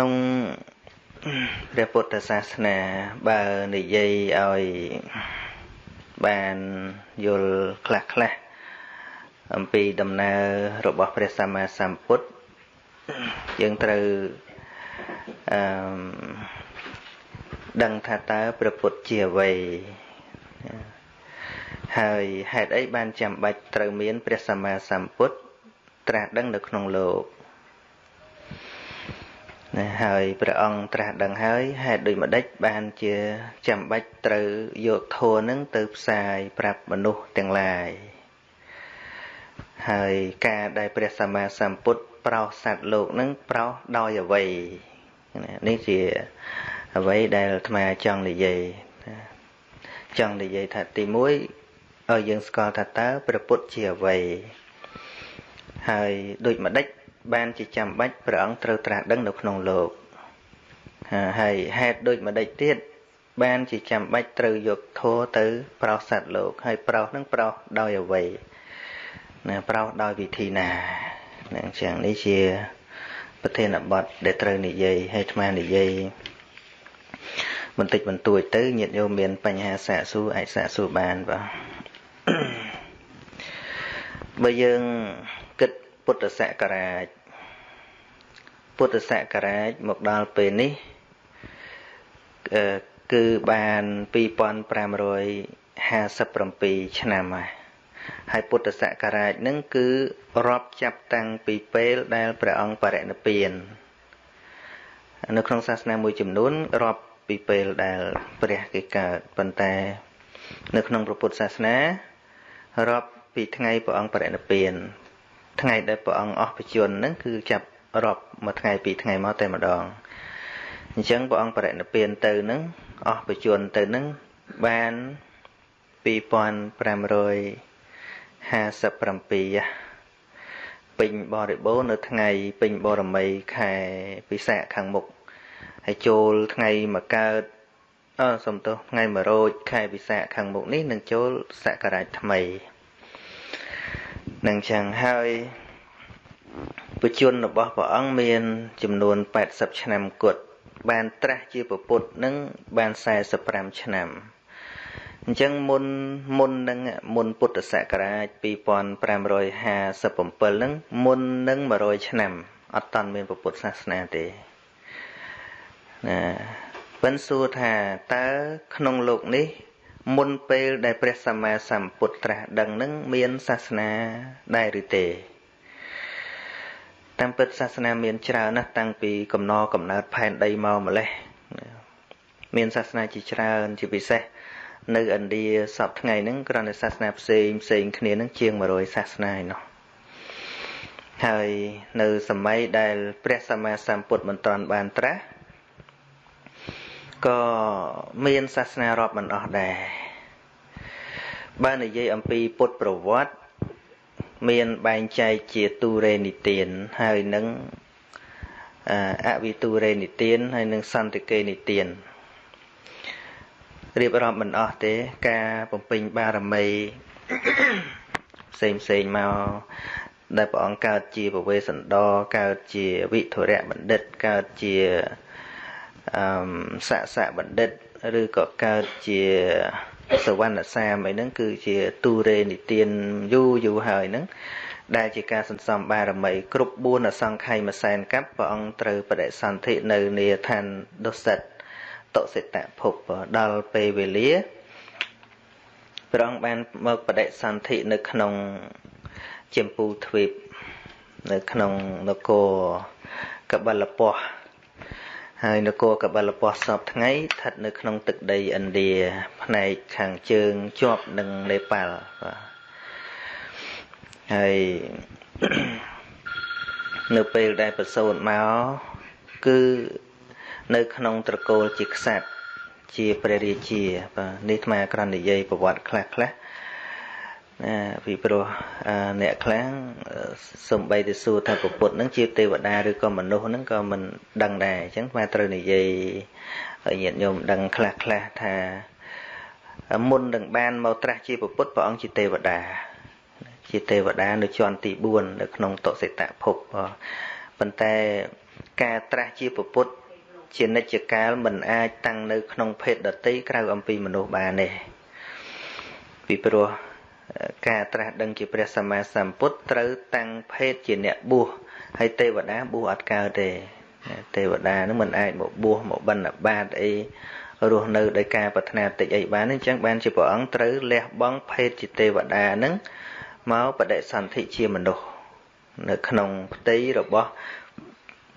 ក្នុងព្រះពុទ្ធសាសនាបើនិយាយឲ្យបានយល់ខ្លះខ្លះអំពីដំណើររបស់ព្រះសម្មាសម្ពុទ្ធយើងត្រូវអឺដឹងថាតើព្រះពុទ្ធជាអ្វីហើយហេតុអីបានចាំបាច់ត្រូវមានព្រះសម្មាសម្ពុទ្ធត្រាស់ដឹងនៅក្នុងលោក ណាហើយព្រះអង្គត្រាស់ដឹងហើយហេតុដូចម្ដេចបានជាចាំបាច់ត្រូវយកធម៌នឹងទៅផ្សាយប្រាប់មនុស្សទាំងឡាយហើយការដែលព្រះសម្មាសម្ពុទ្ធប្រោសសត្វលោកនឹងប្រោសដោយអ្វីនេះជាអ្វីដែលអាត្មាចង់និយាយចង់និយាយថាទី1ឲ្យយើងស្គាល់ថាតើព្រះពុទ្ធជាអ្វីហើយដូចម្ដេច បានជាចាំបាច់ព្រះអង្គត្រូវត្រាស់ដឹងនៅក្នុងលោកហើយហេតុដូចម្ដេចទៀតបានជាចាំបាច់ត្រូវយកធัวទៅប្រោសសត្វលោកហើយប្រោសនឹងប្រោសដោយអ្វីណាប្រោសដោយវិធីណានឹងចឹងនេះជាប្រធានបទដែលត្រូវនិយាយហើយអាត្មានិយាយបន្តិចបន្តួចទៅញាតិញោមមានបញ្ហាសាកសួរអាចសាកសួរបានបាទបើយើងគិត ពុទ្ធសករាជពុទ្ធសករាជមកដល់ពេលនេះគឺបាន2557ឆ្នាំហើយហើយពុទ្ធសករាជនឹងគឺរាប់ចាប់តាំងពីពេលដែលព្រះអង្គបរិនិព្វាននៅក្នុងសាសនាមួយចំនួនរាប់ពីពេលដែលព្រះគេកើតប៉ុន្តែនៅក្នុងព្រះពុទ្ធសាសនារាប់ពីថ្ងៃព្រះអង្គបរិនិព្វាន ថ្ងៃដែលព្រះអង្គអស់បជនហ្នឹងគឺចាប់រាប់មួយថ្ងៃពីរថ្ងៃមកតែម្ដងអញ្ចឹងព្រះអង្គបរិនិព្វានទៅហ្នឹងអស់បជនទៅហ្នឹងបាន2557ពេញបរិបូរនៅថ្ងៃពេញបរមីខែពិសាខខាងមុខហើយចូលថ្ងៃមកកើតអសំទោសថ្ងៃ1រោចខែពិសាខខាងមុខនេះនឹងចូលសករាជថ្មីនឹងចឹងហើយ បជនរបស់ព្រះអង្គមានចំនួន80ឆ្នាំគត់បានត្រាស់ជាពពុទ្ធនឹងបាន45ឆ្នាំអញ្ចឹងមុនមុននឹងមុនពុទ្ធសករាជ2557នឹងមុននឹង100ឆ្នាំអត់តាន់មានពុទ្ធសាសនាទេណាប៉ិនសួរថាតើក្នុងលោកនេះ មុនពេលដែលព្រះសម្មាសម្ពុទ្ធត្រាស់ដឹងនឹងមានសាសនាដែរឬទេ តាមពិតសាសនាមានច្រើនណាស់តាំងពីកំណកំណើតផែនដីមកម្លេះមានសាសនាជាច្រើនជាពិសេសនៅឥណ្ឌាសពថ្ងៃហ្នឹងគ្រាន់តែសាសនាផ្សេងផ្សេងគ្នាហ្នឹងជាង100សាសនាឯណោះហើយនៅសម័យដែលព្រះសម្មាសម្ពុទ្ធមិនទាន់បានត្រាស់ក៏មានសាសនារាប់មិនអស់ដែរបើនិយាយអំពីពុទ្ធប្រវត្តិ មានបែងចែកជាទូរេនិទានហើយនឹងអវិទូរេនិទានហើយនឹងសន្តិកេនិទានរៀបរាប់មិនអស់ទេការបំពេញបារមីផ្សេងផ្សេងមកដែលព្រះអង្គកើតជាពវេសន្តរកើតជាវិធរៈបណ្ឌិតកើតជាអឺស័កស័កបណ្ឌិត ឬក៏កើតជា សវណ្ណសាមអីហ្នឹងគឺជាទូរេនិទានយូរយូរហើយហ្នឹងដែលជាការសន្សំបារមី គ្រប់4អសង្ខ័យមួយសែនកັບព្រះអង្គត្រូវបដិសន្ធិនៅនាឋានดุសិតតុសិតភពដល់ពេលវេលាព្រះអង្គបានមកបដិសន្ធិនៅក្នុងចម្ពូទ្វីបនៅក្នុងនគរកបលពស់ ហើយនគរកបលពស្សពថ្ងៃស្ថិតនៅក្នុងទឹកដីឥណ្ឌាផ្នែកខាងជើងជាប់នឹងនេប៉ាល់បាទហើយនៅពេលដែលប្រសូតមកគឺនៅក្នុងត្រកូលជាក្សត្រជាព្រះរាជាបាទនេះអាត្មាក្រណនិយាយប្រវត្តិខ្លះខ្លះ ណាពីព្រោះអ្នកខ្លាំងសំបីទៅសួរថាពុទ្ធនឹងជាទេវតាឬក៏មនុស្សនឹងក៏មិនដឹងដែរអញ្ចឹងស្មាត្រូវនិយាយឲ្យញាតិញោមដឹងខ្លះខ្លះថាមុននឹងបានមកត្រាស់ជាពុទ្ធព្រះអង្គជាទេវតា ជាទេវតានៅជាន់ទី4នៅក្នុងតុសិតភពប៉ុន្តែការត្រាស់ជាពុទ្ធជានិច្ចកាលមិនអាចតាំងនៅក្នុងភេទដតីក្រៅអំពីមនុស្សបានទេពីព្រោះ ការត្រាស់ដឹងជាព្រះសម្មាសម្ពុទ្ធត្រូវតាំងភេទជាអ្នកបួសហើយទេវតាបួសអត់កើតទេទេវតានឹងមិនអាចមកបួសមកបិណ្ឌបាតអីរស់នៅដោយការប្រាថ្នាតិចអីបានអញ្ចឹងបានជាព្រះអង្គត្រូវលះបង់ភេទជាទេវតានឹងមកបដិសន្ធិជាមនុស្សនៅក្នុងផ្ទៃរបស់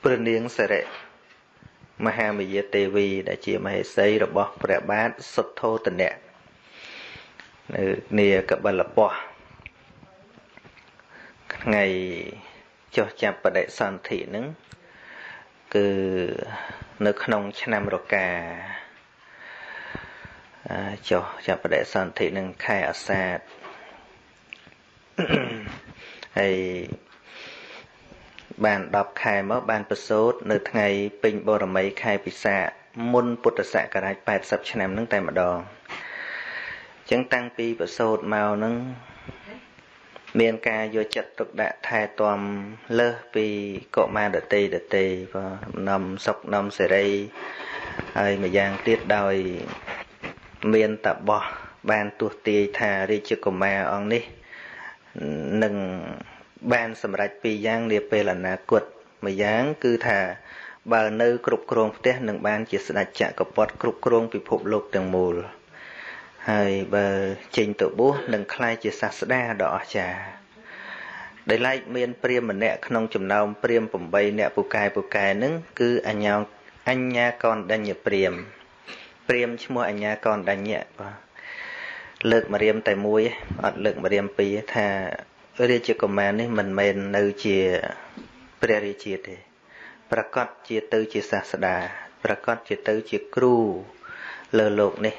ព្រះនាងសិរិមហាមយាទេវីដែលជាមហេសីរបស់ព្រះបាទសុទ្ធោទនៈ នៅនាកបលពស់ថ្ងៃចុះចាប់បដិសន្ធិនឹងគឺនៅក្នុងឆ្នាំរកាចុះចាប់បដិសន្ធិនឹងខែអាសាឍហើយបាន10ខែមកបានប្រសូតនៅថ្ងៃពេញបរមីខែពិសាមុនពុទ្ធសករាជ80ឆ្នាំនឹងតែម្ដងអញ្ចឹងតាំងពីប្រសូតមកនឹងមានការយកចិត្តទុកដាក់ថែទាំលើសពីកុមារដតីដតីបាទនំសុកនំសេរីហើយម្យ៉ាងទៀតដោយមានតបោះបានទស្សទាយថារាជកុមារអង្គនេះនឹងបានសម្រេចពីរយ៉ាងនាពេលអនាគតម្យ៉ាងគឺថាបើនៅគ្រប់គ្រងផ្ទះនឹងបានជាស្ដេចចក្រពត្តិគ្រប់គ្រងពិភពលោកទាំងមូល ហើយបើចេញទៅបួសនឹងក្លាយជាសាស្តាដ៏អស្ចារ្យដែលឡែកមានព្រាមម្នាក់ក្នុងចំណោមព្រាម8អ្នកពូកែពូកែនឹងគឺអញ្ញាអញ្ញាកនដញ្ញព្រាមព្រាមឈ្មោះអញ្ញាកនដញ្ញបាទលើកម្រាមតែមួយអត់លើកម្រាមពីរថារាជកុមារនេះមិនមែននៅជាព្រះរាជាទេ ប្រកាសជាទៅជាសាស្តាប្រកាសជាទៅជាគ្រូលើលោកនេះ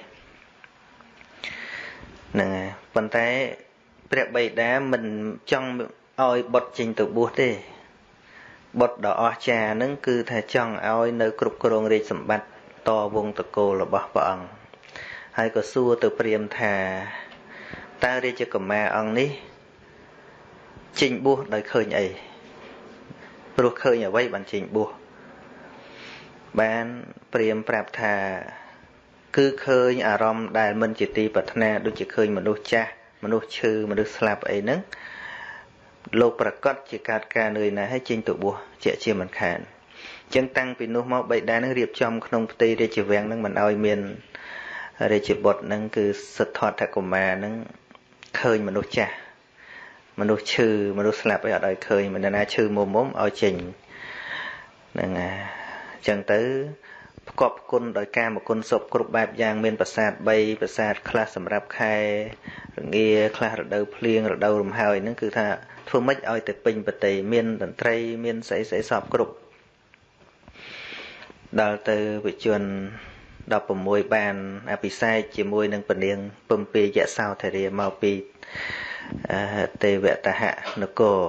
ហ្នឹងហើយប៉ុន្តែព្រះបិតាមិនចង់ឲ្យបុតចេញទៅបួសទេបុតដ៏អស្ចារ្យហ្នឹងគឺថាចង់ឲ្យនៅគ្រប់គ្រងរាជសម្បត្តិតវងតកូលរបស់ព្រះអង្គហើយក៏សួរទៅព្រាមថាតើរាជកុមារអង្គនេះចេញបួសដោយឃើញអីព្រោះឃើញអ្វីបានចេញបួសបានព្រាមប្រាប់ថា គឺឃើញអារម្មណ៍ដែលមិនជាទីប្រាថ្នាដូចជាឃើញមនុស្សចាស់មនុស្សឈឺមនុស្សស្លាប់អីហ្នឹងលោកប្រកាសជាកើតការនឿយណាស់ហើយចេញទៅបួសជាជាមិនខានអញ្ចឹងតាំងពីនោះមកបៃតានឹងរៀបចំក្នុងផ្ទៃរាជវាំងនឹងមិនឲ្យមានរាជបុត្រនឹងគឺសិទ្ធត្ថកុមារនឹងឃើញមនុស្សចាស់មនុស្សឈឺមនុស្សស្លាប់អីអត់ឲ្យឃើញមិនណាឈឺមុំមុំឲ្យចេញហ្នឹងហើយអញ្ចឹងទៅ ផ្គប់គុណដោយការមគុណសុពគ្រប់បែបយ៉ាងមានប្រាសាទ3ប្រាសាទខ្លះសម្រាប់ខែរងាខ្លះរដូវភ្លៀងរដូវរំហើយហ្នឹងគឺថាធ្វើម៉េចឲ្យទៅពេញប្រតិមានតន្ត្រី មានស្អីស្អីសពគ្រប់ដល់ទៅវិជន16បានអភិសេកជាមួយនឹងពនាងពំពេយសោធរាមកពីទេវតហនគរ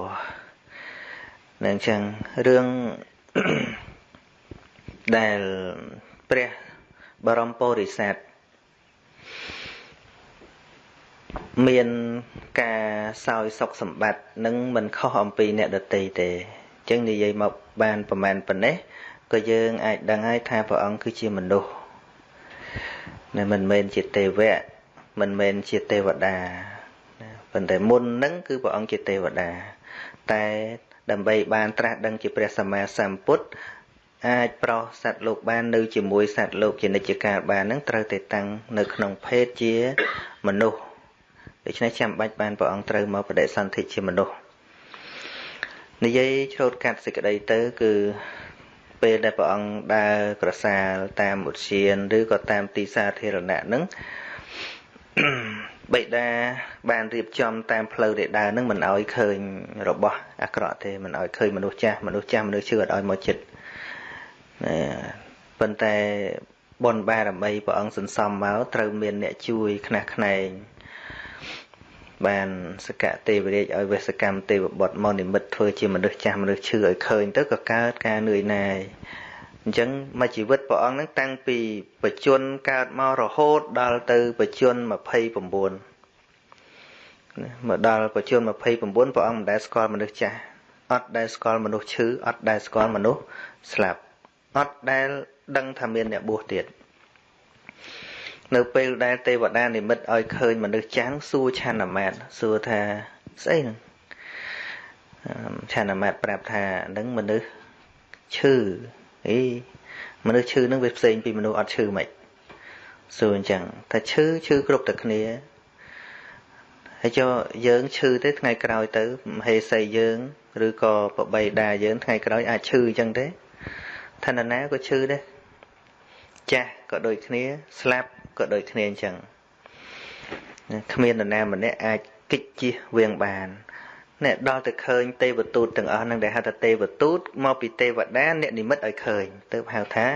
នឹងចឹងរឿង ដែលព្រះបរមពុរិស័ទមានការសោយសុខសម្បត្តិនឹងមិនខុសអំពីអ្នកដតីទេអញ្ចឹងនិយាយមកបានប្រមាណប៉ុណ្ណេះក៏យើងអាចដឹងហើយថាព្រះអង្គគឺជាមនុស្សតែមិនមែនជាទេវៈមិនមែនជាទេវតាប៉ុន្តែមុននឹងគឺព្រះអង្គជាទេវតា តែដើម្បីបានត្រាស់ដឹងជាព្រះសម្មាសម្ពុទ្ធ អាចប្រោសសត្វលោកបាននៅជាមួយសត្វលោកជានិច្ចកាលបាននឹងត្រូវតែតាំងនៅក្នុងភេទជាមនុស្សដូច្នេះចាំបាច់បានព្រះអង្គត្រូវមកបដិសន្ធិជាមនុស្សនិយាយឆ្លូតកាត់សេចក្តីទៅគឺពេលដែលព្រះអង្គដើរក្រសាលតាមឧទ្យានឬក៏តាមទីសាធារណៈហ្នឹងបិតាបានរៀបចំតាមផ្លូវដែលដើរនឹងមិនអោយឃើញរបស់អាក្រក់ទេមិនអោយឃើញមនុស្សចាស់មនុស្សចាស់មនុស្សឈឺអត់អោយមកចិត្ត ប៉ុន្តែបុណ្យបារមីព្រះអង្គសន្សំមកត្រូវមានអ្នកជួយខ្នះខ្នែងបានសកទេវរាជឲ្យវេសកម្មទេវបុត្រមកនិមិត្តធ្វើជាមនុស្សចាស់មនុស្សឈឺឲ្យឃើញទៅក៏កើតការនឿយណាយអញ្ចឹងមកជីវិតព្រះអង្គនឹងតាំងពីបច្ចុប្បន្នកើតមករហូតដល់ទៅបច្ចុប្បន្ន29មកដល់បច្ចុប្បន្ន29ព្រះអង្គមិនដែលស្គាល់មនុស្សចាស់អត់ដែលស្គាល់មនុស្សឈឺអត់ដែលស្គាល់មនុស្សស្លាប់ អត់ដែលដឹងថាមានអ្នកបួសទៀតនៅពេលដែលទេវតានិមិត្តឲ្យឃើញមនុស្សចាំងសួរឆានមាតសួរថាស្អីហ្នឹងឆានមាតប្រាប់ថានឹងមនុស្សឈឺអីមនុស្សឈឺនឹងវាផ្សេងពីមនុស្សអត់ឈឺមិនសួរអញ្ចឹងថាឈឺឈឺគ្រប់តែគ្នាហើយចុះយើងឈឺទេថ្ងៃក្រោយទៅមហេសីយើង ឬក៏បបីដាយើងថ្ងៃក្រោយអាចឈឺអញ្ចឹងទេ ឋានណាក៏ឈឺដែរចាស់ក៏ដូចគ្នា ស្លាប់ក៏ដូចគ្នាអញ្ចឹងគ្មាននរណាម្នាក់អាចកិច្ចជិះវៀងបានអ្នកដល់ទៅឃើញទេវទូតទាំងអស់នឹងដែលហៅថាទេវទូតមកពីទេវតាអ្នកនិមិត្តឲ្យឃើញទើបហៅថា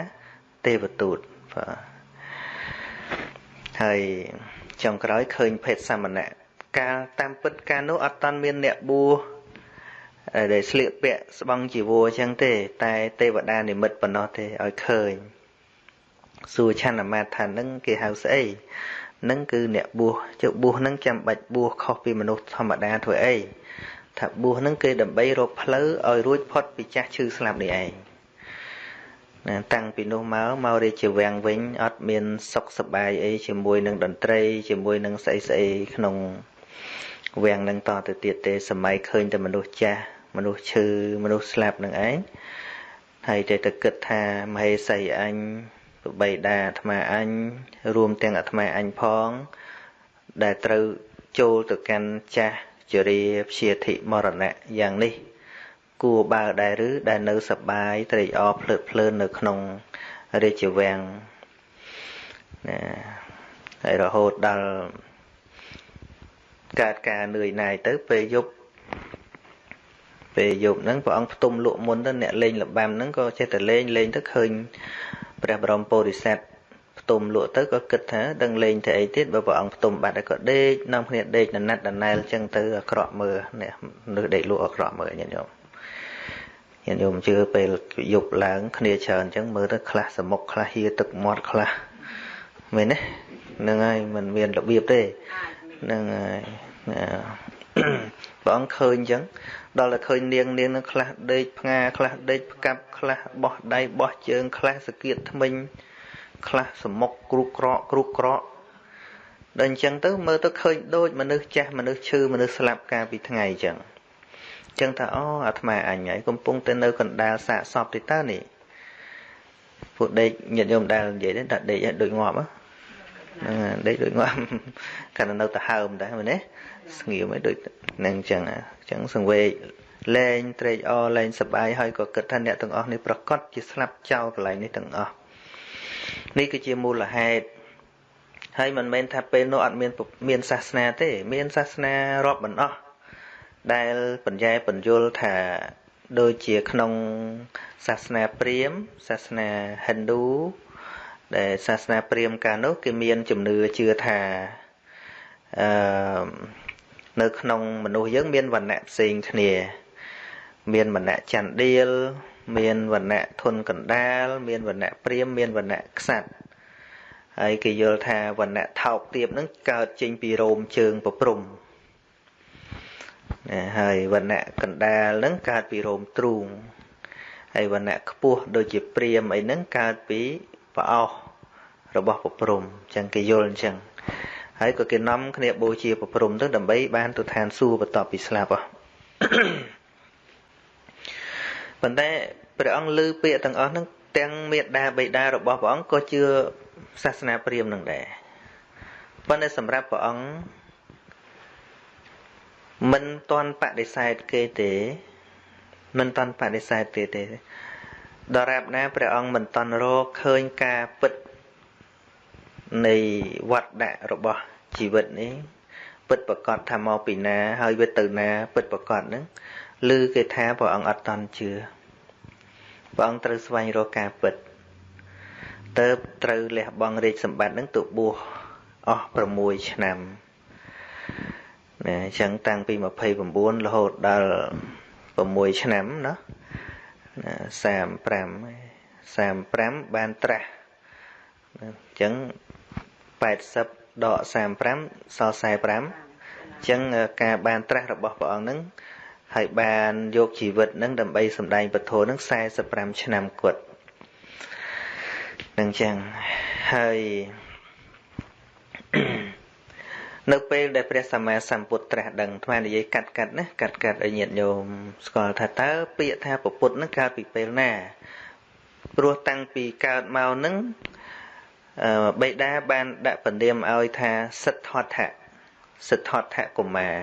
ទេវទូតបាទហើយចុងក្រោយឃើញភេទសមណៈកាលតាមពិតកាលនោះអត់តាន់មានអ្នកបួស ដែលស្លៀកពាក់ស្បង់ជីវរអញ្ចឹងទេ តែទេវតានិមិត្តប៉ុណ្ណោះទេឲ្យឃើញសួរឆានមាតថានឹងគេហៅស្អីនឹងគឺអ្នកបួសចុះបួសនឹងចាំបាច់បួសខុសពីមនុស្សធម្មតាធ្វើអីថាបួសនឹងគេដើម្បីរកផ្លូវឲ្យរួចផុតពីចាស់ឈឺស្លាប់នេះឯងណាតាំងពីនោះមកមករាជវាំងវិញអត់មានសុខសប្បាយអីជាមួយនឹងតន្ត្រី ជាមួយនឹងស្អីស្អីក្នុង វាំងនឹងតទៅទៀតទេសម័យឃើញតែមនុស្សចាស់មនុស្សឈឺមនុស្សស្លាប់នឹងឯងហើយតែទៅគិតថាមហេសីអញបបីតាអាត្មាអញរួមទាំងអាត្មាអញផង ដែលត្រូវចូលទៅកាន់ចាស់ជរាព្យាធិមរណៈយ៉ាងនេះ គួរបើដែរឬដែលនៅសបាយត្រេកអរភ្លើតភ្លើននៅក្នុងរាជវាំងណាហើយរហូតដល់ កើតការនឿយណាយទៅពេលយប់ពេលយប់ហ្នឹងព្រះអង្គផ្ទុំលក់មុនទៅអ្នកលេងលបាំហ្នឹងក៏ចេះតែលេងលេងទៅឃើញព្រះបរមពុរិស័ទផ្ទុំលក់ទៅក៏គិតថាដឹងលេងទៅអីទៀតបើព្រះអង្គផ្ទុំបាត់ហើយក៏ដេកនាំគ្នាដេកណណាត់ដណែលចឹងទៅអាក្រក់មើលនេះនៅដេកលក់អាក្រក់មើលញាតិញោមញាតិញោមជឿពេលយប់ឡើងគ្នាច្រើនចឹងមើលទៅខ្លះសមុខខ្លះហៀទឹកមាត់ខ្លះមែនទេហ្នឹងហើយมันមានរបៀបទេ ហ្នឹងហើយព្រះអង្គឃើញអញ្ចឹងដល់តែឃើញនាងនាងនឹងខ្លះដេកផ្ងាខ្លះដេកផ្កាប់ខ្លះបោះដៃបោះជើងខ្លះសកៀតថ្មិញខ្លះសមុកគ្រុកក្រកគ្រុកក្រកដល់អញ្ចឹងទៅមើលទៅឃើញដូចមនុស្សចាស់មនុស្សឈឺមនុស្សស្លាប់កាលពីថ្ងៃអញ្ចឹងអញ្ចឹងថាអូអាត្មាអញហើយកំពុងតែនៅកណ្ដាលសាកសពទេតើនេះពួកដេកញាតិញោមដែលនិយាយទេថាដេកឲ្យដូចងាប់ហ្នឹងដេកដូចងាប់កាន់នៅទៅហើមដែរមែនទេស្ងៀមឲ្យដូចនឹងអញ្ចឹងអញ្ចឹងសង្វេកលែងត្រេកអរលែងសប្បាយហើយក៏គិតថាអ្នកទាំងអស់នេះប្រកាសជាស្លាប់ចោលកន្លែងនេះទាំងអស់នេះគឺជាមូលហេតុហើយមិនមែនថាពេលនោះអត់មានមានសាសនាទេ មានសាសនារាប់មិនអស់ដែលបញ្ញែបញ្យលថាដូចជាក្នុងសាសនាព្រាហ្មណ៍សាសនាហិណ្ឌូ ដែលសាសនាព្រាហ្មណ៍កាលនោះគេមានជំនឿជឿថាអឺនៅក្នុងមនុស្សយើងមានវណ្ណៈផ្សេងគ្នា មានវណ្ណៈចន្ទដៀលមានវណ្ណៈធនកណ្ដាល មានវណ្ណៈព្រាមមានវណ្ណៈខ្សាត់ហើយគេយល់ថាវណ្ណៈថោកទាបនឹងកើតចេញពីរោមជើងប្រព្រំណាហើយវណ្ណៈកណ្ដាលនឹងកើតពីរោមទ្រូងហើយវណ្ណៈខ្ពស់ដូចជាព្រាមអីហ្នឹងកើតពី ប្រអោសរបស់ប្រព្រំអញ្ចឹងគេយល់អញ្ចឹងហើយក៏គេនាំគ្នាបូជាប្រព្រំទៅដើម្បីបានទៅឋានសួគ៌បន្ទាប់ពីស្លាប់ហ៎ប៉ុន្តែព្រះអង្គលើពាក្យទាំងអស់ហ្នឹងទាំងមេដាបិតារបស់ព្រះអង្គក៏ជឿសាសនាព្រាហ្មណ៍នឹងដែរប៉ុន្តែសម្រាប់ព្រះអង្គមិនទាន់បដិសេធគេទេមិនទាន់បដិសេធគេទេ ដរាបណាព្រះអង្គមិនទាន់រកឃើញការពិតនៃវត្តដាក់របស់ជីវិតនេះពិតប្រកបថាមកពីណា ហើយវាទៅណា ពិតប្រកបហ្នឹងឬគេថាព្រះអង្គអត់តន់ជឿព្រះអង្គត្រូវស្វែងរកការពិតទៅត្រូវលះបង់រាជសម្បត្តិនឹងទៅបួសអស់6ឆ្នាំណាអញ្ចឹងតាំងពី29រហូតដល់6ឆ្នាំណា 35 35បានត្រាស់អញ្ចឹង80ដក35សល់45អញ្ចឹងការបានត្រាស់របស់ព្រះអង្គនឹងហើយបានយកជីវិតនឹងដើម្បីសម្ដែងពធនឹង45ឆ្នាំគត់នឹងចឹងហើយ នៅពេលដែលព្រះសម្មាសម្ពុទ្ធត្រាស់ដឹងថ្មនិយាយកាត់កាត់ណាកាត់កាត់ឲ្យញាតិញោមស្គាល់ថាតើពាក្យថាពុទ្ធនឹងកើតពីពេលណាព្រោះតាំងពីកើតមកនឹងបេតាបានដាក់ពនាមឲ្យថាសិទ្ធត្ថៈសិទ្ធត្ថៈកុមារ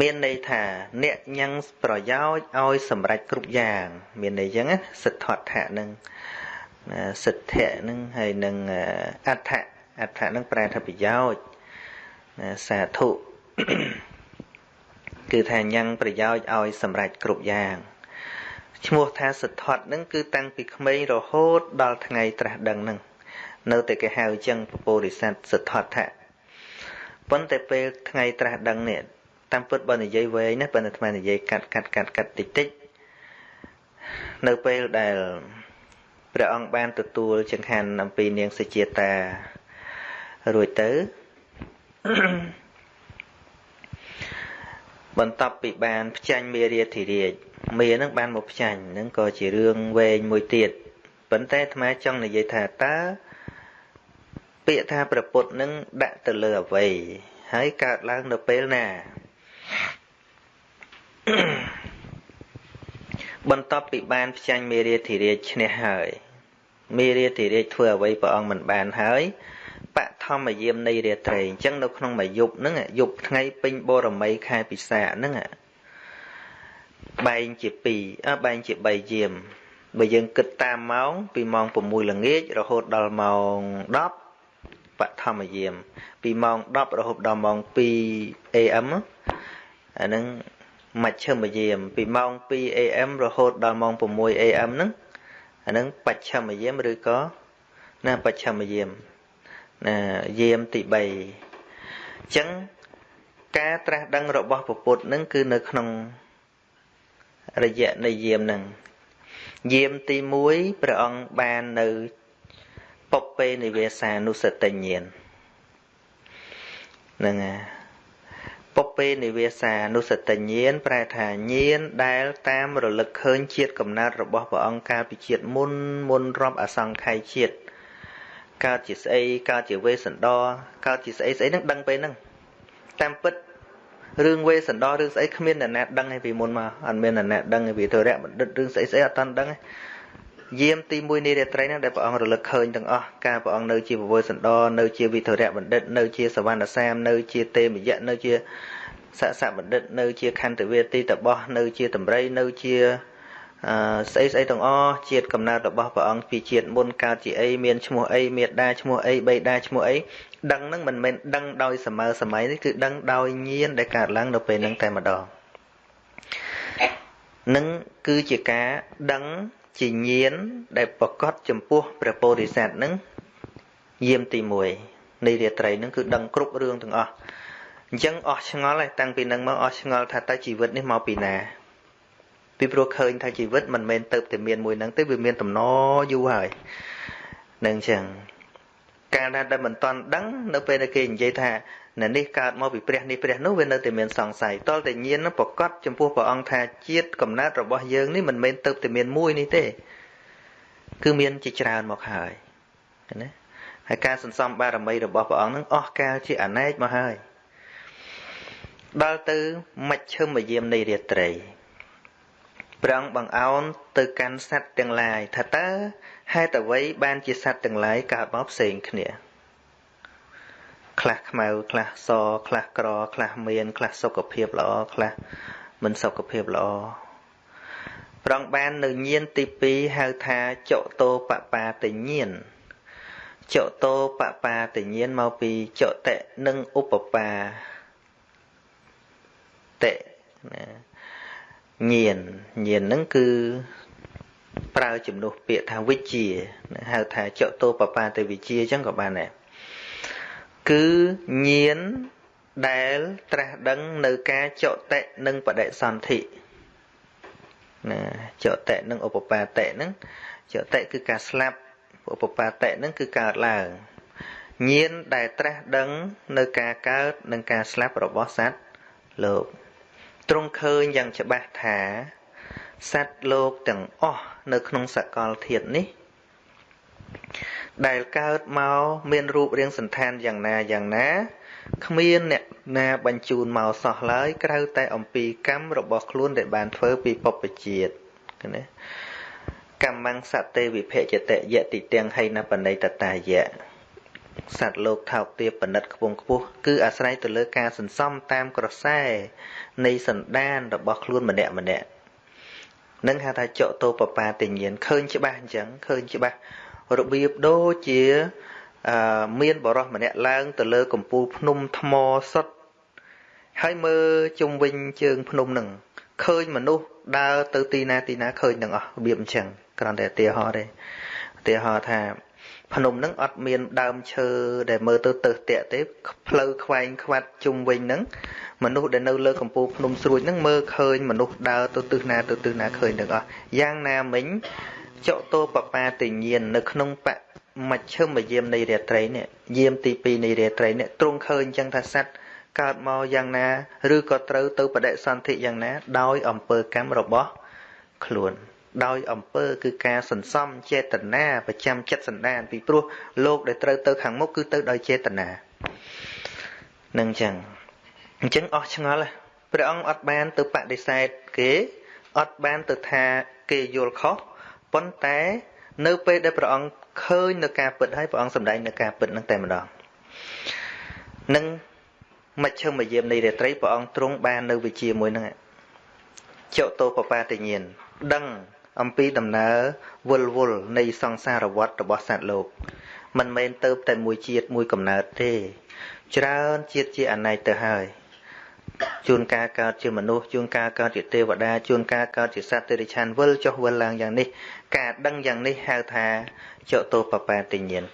មានន័យថាអ្នកញ៉ាំងប្រយោជន៍ឲ្យសម្រេចគ្រប់យ៉ាង មានន័យចឹងណាសិទ្ធត្ថៈនឹងសិទ្ធៈនឹងហើយនឹងអដ្ឋៈអដ្ឋៈនឹងប្រែថាប្រយោជន៍ សាធុគឺថាញ៉ាំងប្រយោជន៍ឲ្យសម្រេចគ្រប់យ៉ាងឈ្មោះថាសទ្ធត្ថនឹងគឺតាំងពីក្មេងរហូតដល់ថ្ងៃត្រាស់ដឹងនឹងនៅតែគេហៅចឹងពពោរិស័ទសទ្ធត្ថៈប៉ុន្តែពេលថ្ងៃត្រាស់ដឹងនេះតាមពិតបើនិយាយវែងណាប៉ុន្តែអាត្មានិយាយកាត់កាត់កាត់កាត់តិចតិចនៅពេលដែលព្រះអង្គបានទទួលចង្ហាន់អំពីនាងសុជាតារួចទៅ បន្ទាប់ពីបានផ្ចាញ់មេរាធិរាជមេនឹងបានមកផ្ចាញ់នឹងក៏ជារឿងវែងមួយទៀតប៉ុន្តែអាត្មាចង់និយាយថាតើពាក្យថាប្រពុតនឹងដាក់ទៅលើអ្វីហើយកើតឡើងនៅពេលណាបន្ទាប់ពីបានផ្ចាញ់មេរាធិរាជឈ្នះហើយមេរាធិរាជធ្វើអ្វីព្រះអង្គមិនបានហើយ បឋមយាមនៃរាត្រីអញ្ចឹងនៅក្នុងមួយយប់ហ្នឹងយប់ថ្ងៃពេញបរមីខែពិសាហ្នឹងបែងជា2អើបែងជា3យាមបើយើងគិតតាមម៉ោងពីម៉ោង6ល្ងាចរហូតដល់ម៉ោង10បឋមយាមពីម៉ោង10រហូតដល់ម៉ោង2 AM អាហ្នឹងមជ្ឈមយាមពីម៉ោង2 AM រហូតដល់ម៉ោង6 AM ហ្នឹងអាហ្នឹងបច្ឆមយាមឬក៏ណាបច្ឆមយាម ណាយាមទី3អញ្ចឹងការត្រាស់ដឹងរបស់ពពុទ្ធនឹងគឺនៅក្នុងរយៈនៃយាមនឹងយាមទី1ព្រះអង្គបាននៅពពេនិវេសានុសតិញ្ញាណនឹងពពេនិវេសានុសតិញ្ញាណប្រែថាញាណដែលតាមរលឹកឃើញជាតិកំណើតរបស់ព្រះអង្គកាលពីជាតិមុនមុនរាប់អសង្ខ័យជាតិ កើតជាស្អីកើតជាវេសន្តរកើតជាស្អីស្អីហ្នឹងដឹងពេលហ្នឹងតាមពិតរឿងវេសន្តររឿងស្អីគ្មានអ្នកណាដឹងឯពីមុនមកអត់មានអ្នកណាដឹងឯពីធរៈបណ្ឌិតរឿងស្អីស្អីអត់តាន់ដឹងឯយាមទី1នៃរាត្រីហ្នឹងដែលព្រះអង្គរលឹកឃើញទាំងអស់ការព្រះអង្គនៅជាពវេសន្តរនៅជាវិធរៈបណ្ឌិតនៅជាសវណ្ណសាមនៅជាទេមយៈនៅជាសសបណ្ឌិតនៅជាខន្តវេទីតបោះនៅជាតម្រៃនៅជាអឺ ស្អីស្អីទាំងអស់ជាតិកំណើតរបស់ព្រះអង្គពីជាតិមុនកើតជាអីមានឈ្មោះអីមេដាឈ្មោះអីបេដាឈ្មោះអីដឹងនឹងមិនមែនដឹងដោយសម័យសម័យនេះគឺដឹងដោយញាណដែលកើតឡើងនៅពេលហ្នឹងតែម្ដងនឹងគឺជាការដឹងជាញាណដែលប្រកបចំពោះព្រះពោធិសត្វនឹងយាមទី1នៃរាត្រីនឹងគឺដឹងគ្រប់រឿងទាំងអស់អញ្ចឹងអស់ឆ្ងល់ហើយតាំងពីនឹងមកអស់ឆ្ងល់ថាតើជីវិតនេះមកពីណា ពីព្រោះឃើញថាជីវិតមិនមែនទៅតែមានមួយហ្នឹងទេវាមានតំណយូរហើយនឹងអញ្ចឹងកាលណាដែលមិនតាន់ដឹងនៅពេលដែលគេនិយាយថានៅនេះកើតមកពីព្រះនេះព្រះនោះវានៅតែមានសង្ស័យតលតែញៀននោះប្រកាសចំពោះព្រះអង្គថាជាតិកំណើតរបស់យើងនេះមិនមែនទៅតែមានមួយនេះទេគឺមានជាច្រើនមកហើយណាហើយការសន្សំបារមីរបស់ព្រះអង្គនឹងអស់កាលជាអនេកមកហើយដល់ទៅមជ្ឈមយាមនៃរាត្រី ព្រះអង្គបង្អោនទៅកាន់សត្វទាំងឡាយថាតើហេតុអ្វីបានជាសត្វទាំងឡាយកើតមកផ្សេងគ្នាខ្លះខ្មៅខ្លះសខ្លះក្រខ្លះមានខ្លះសុខភាពល្អខ្លះមិនសុខភាពល្អប្រងបាននៅញៀនទី2ហៅថាចតោបបាតញៀនចតោបបាតញៀនមកពីចតិនិងឧបបាតិណា ញៀនញៀនហ្នឹងគឺប្រើជំនួសពាក្យថាវិជាហៅថាចតោបបាតវិជាអញ្ចឹងក៏បានដែរគឺញៀនដែលត្រាស់ដឹងនៅការចតិនិងបដិសន្ធិណាចតិនិងឧបបាតិហ្នឹងចតិគឺការស្លាប់ឧបបាតិហ្នឹងគឺកើតឡើងញៀនដែលត្រាស់ដឹងនៅការកើតនិងការស្លាប់របស់សត្វលោក ទ្រង់ឃើញយ៉ាងច្បាស់ថាសត្វលោកទាំងអស់នៅក្នុងសកលធាតុនេះ ដែលកើតមកមានរូបរាងសន្តានយ៉ាងណាយ៉ាងណាគ្មានអ្នកណាបញ្ជូនមកសោះឡើយក្រៅតែអំពីកម្មរបស់ខ្លួនដែលបានធ្វើពីពុព្វជាតិណាកម្មੰសតេវិភជតយតិទាំងហៃណបណៃតតាយៈសត្វលោកថោកទាបបណ្ឌិតខ្ពងខ្ពស់គឺអាស្រ័យទៅលើការសន្សំតាមក្រសែ នៃសន្តានរបស់ខ្លួនម្នាក់ម្នាក់នឹងហៅថាចកតោបបាតិញ្ញានឃើញច្បាស់អញ្ចឹងឃើញច្បាស់របៀបដូចជាអឺមានបរោះម្នាក់ឡើង ទៅលើកំពូលភ្នំថ្មសុទ្ធហើយមើលជុំវិញជើងភ្នំនឹងឃើញមនុស្សដើរទៅទីណាទីណាឃើញទាំងអស់របៀបអញ្ចឹងគ្រាន់តែឧទាហរណ៍ទេឧទាហរណ៍ថា ភ្នំហ្នឹងអត់មានដើមឈើដែលមើលទៅទៅតាក់ទេផ្លូវខ្វែងខ្វាត់ជុំវិញហ្នឹងមនុស្សដែលនៅលើកំពូលភ្នំស្រួចហ្នឹងមើលឃើញមនុស្សដើរទៅទិសណាទៅទិសណាឃើញទាំងអស់យ៉ាងណាមិញចតោបបាតិញាននៅក្នុងបមជ្ឈមយាមនៃរាត្រីនេះយាមទី2នៃរាត្រីនេះទ្រង់ឃើញចឹងថាសត្វកើតមកយ៉ាងណា ឬក៏ត្រូវទៅបដិសន្ធិយ៉ាងណា ដោយអំពើកម្មរបស់ខ្លួន ដោយអំពើគឺការសន្សំចេតនាប្រចាំចិត្តសន្តានពីព្រោះលោកដែលត្រូវទៅខាងមុខគឺទៅដោយចេតនានឹងចឹងអញ្ចឹងអស់ឆ្ងល់ព្រះអង្គអត់បានទៅបដិសេធគេអត់បានទៅថាគេយល់ខុសប៉ុន្តែនៅពេលដែលព្រះអង្គឃើញនៅការពិតហើយព្រះអង្គសម្ដែងនៅការពិតនឹងតែម្ដងនឹងមជ្ឈមយាមនៃរាត្រីព្រះអង្គទ្រង់បាននៅវិជាមួយនឹងចតោបបាតញ្ញានដឹង អំពីដំណើរវល់វល់នៃសង្សារវដ្តរបស់សត្វលោក មិនមែនទៅតែមួយជាតិមួយកំណើតទេ ច្រើនជាតិជាអណេកទៅហើយជួនកាលកើតជាមនុស្សជួនកាលកើតជាទេវតាជួនកាលកើតជាសត្វតិរិឆានវិលចុះវិលឡើងយ៉ាងនេះ ការដឹងយ៉ាងនេះហៅថាចតោបបាតិញ្ញាណ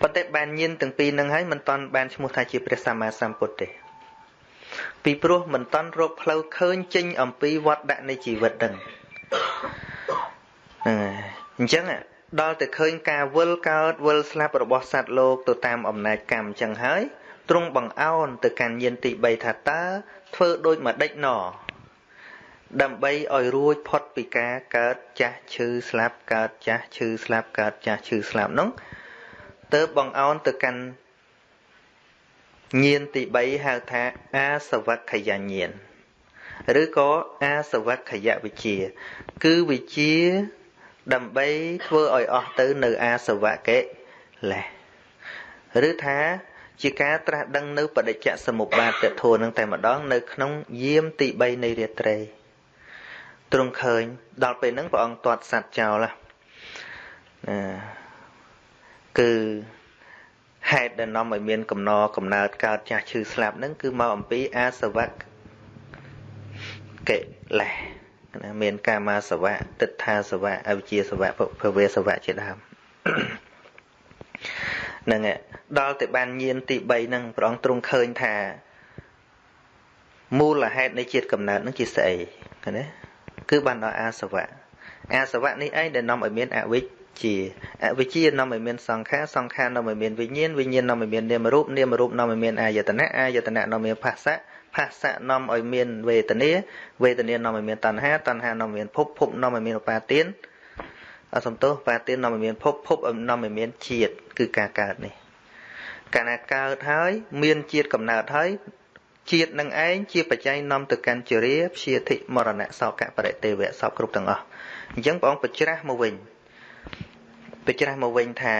ប៉ុន្តែបានញៀនទាំងពីរនឹងហើយមិនតាន់បានឈ្មោះថាជាព្រះសម្មាសម្ពុទ្ធទេ ពីព្រោះមិនតាន់រកផ្លូវឃើញចេញអំពីវត្តដាក់នៃជីវិតដឹង អញ្ចឹងដល់តែឃើញការវិលកើតវិលស្លាប់របស់សត្វលោកទៅតាមអំណាចកម្មអញ្ចឹងហើយទ្រង់បង្អោនទៅកាន់ញាណទី3ថាតើធ្វើដូចម្ដេចណដើម្បីឲ្យរួចផុតពីការកើតចាស់ឈឺស្លាប់កើតចាស់ឈឺស្លាប់កើតចាស់ឈឺស្លាប់នោះទៅបង្អោនទៅកាន់ញាណទី3ហៅថាអាសវក្ខយញាណ ឬក៏អាសវក្ខយវិជា គឺវិជាដើម្បីធ្វើឲ្យអស់ទៅនៅអាសវកិលេសឬថាជាការត្រាស់ដឹងនៅបដិច្ចសមុបាទធម៌នឹងតែម្ដងនៅក្នុងយាមទី3នៃរាត្រីទ្រង់ឃើញដល់ពេលហ្នឹងព្រះអង្គទាត់សัตว์ចោលណាគឺហេតុដែលនាំឲ្យមានកំណរកំណើតកើតចាស់ឈឺស្លាប់ហ្នឹងគឺមកអំពីអាសវៈ កិលេសណាមានកាមាសវៈទិដ្ឋាសវៈអវិជ្ជាសវៈភវេសវៈជាដើមហ្នឹងដល់តែបានញៀនទី3ហ្នឹងព្រះអង្គទ្រង់ឃើញថាមូលហេតុនៃជាតិកំណើតហ្នឹងជាស្អីណាគឺបានដល់អាសវៈអាសវៈនេះឯងដែលនាំឲ្យមានអវិជ្ជាអវិជ្ជានាំឲ្យមានសង្ខារសង្ខារនាំឲ្យមានវិញ្ញាណវិញ្ញាណនាំឲ្យមាននាមរូបនាមរូបនាំឲ្យមានអាយតនៈអាយតនៈនាំឲ្យមានភាសៈ ភាសៈនាំឲ្យមានវេទនាវេទនានាំឲ្យមានតណ្ហាតណ្ហានាំឲ្យមានភពភពនាំឲ្យមានឧបាទានអសំទោសបាទាននាំឲ្យមានភពភពនាំឲ្យមានជាតិគឺការកើតនេះកាលណាកើតហើយ មានជាតិកំណើតហើយជាតិនឹងឯងជាបច្ច័យនាំទៅកាន់ជរាព្យាធិមរណៈសោកៈបរិទេវៈសពគ្រប់ទាំងអស់អញ្ចឹងព្រះអង្គបញ្ច្រាស់មកវិញបញ្ច្រាស់មកវិញថា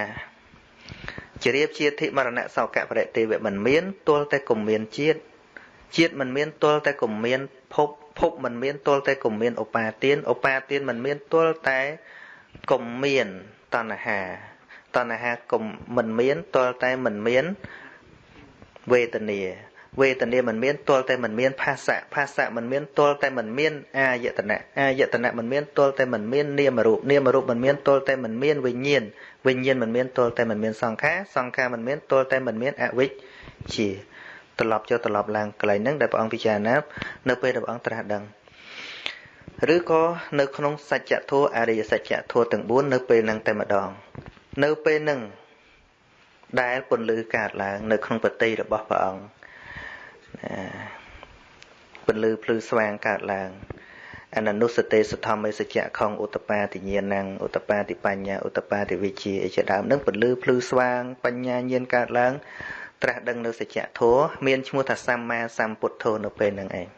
ជារៀបជាធិមរណៈសោកៈបរិទេវៈមិនមានទល់តែគុំមានជាតិ ជាតិមិនមានទល់តែគុំមានភពភពមិនមានទល់តែគុំមានឧបាទានឧបាទានមិនមានទល់តែគុំមានតណ្ហាតណ្ហាគុំមិនមានទល់តែមិនមានវេទនាវេទនាមិនមានទល់តែមិនមានភាសៈភាសៈមិនមានទល់តែមិនមានអាយតនៈអាយតនៈមិនមានទល់តែមិនមាននាមរូបនាមរូបមិនមានទល់តែមិនមានវិញ្ញាណវិញ្ញាណមិនមានទល់តែមិនមានសង្ខារសង្ខារមិនមានទល់តែមិនមានអវិជ្ជា ត្រឡប់ចុះត្រឡប់ឡើងកន្លែងហ្នឹងដែលព្រះអង្គពិចារណានៅពេលដែលព្រះអង្គត្រាស់ដឹងឬក៏នៅក្នុងសច្ចធម៌អរិយសច្ចធម៌ទាំង4នៅពេលហ្នឹងតែម្ដង នៅពេលហ្នឹងដែលពន្លឺកើតឡើង នៅក្នុងបតីរបស់ព្រះអង្គពន្លឺភ្លឺស្វាងកើតឡើងអននុសទេសធម្មសច្ចៈខងឧតបាតិញ្ញាណឧតបាតិបញ្ញាឧតបាតិវិជាអីជាដើមនឹងពន្លឺភ្លឺស្វាង បញ្ញាញាណកើតឡើង ត្រាស់ដឹងនៅសច្ចៈធម៌មានឈ្មោះថាសម្មាសម្ពុទ្ធោនៅពេលហ្នឹងឯង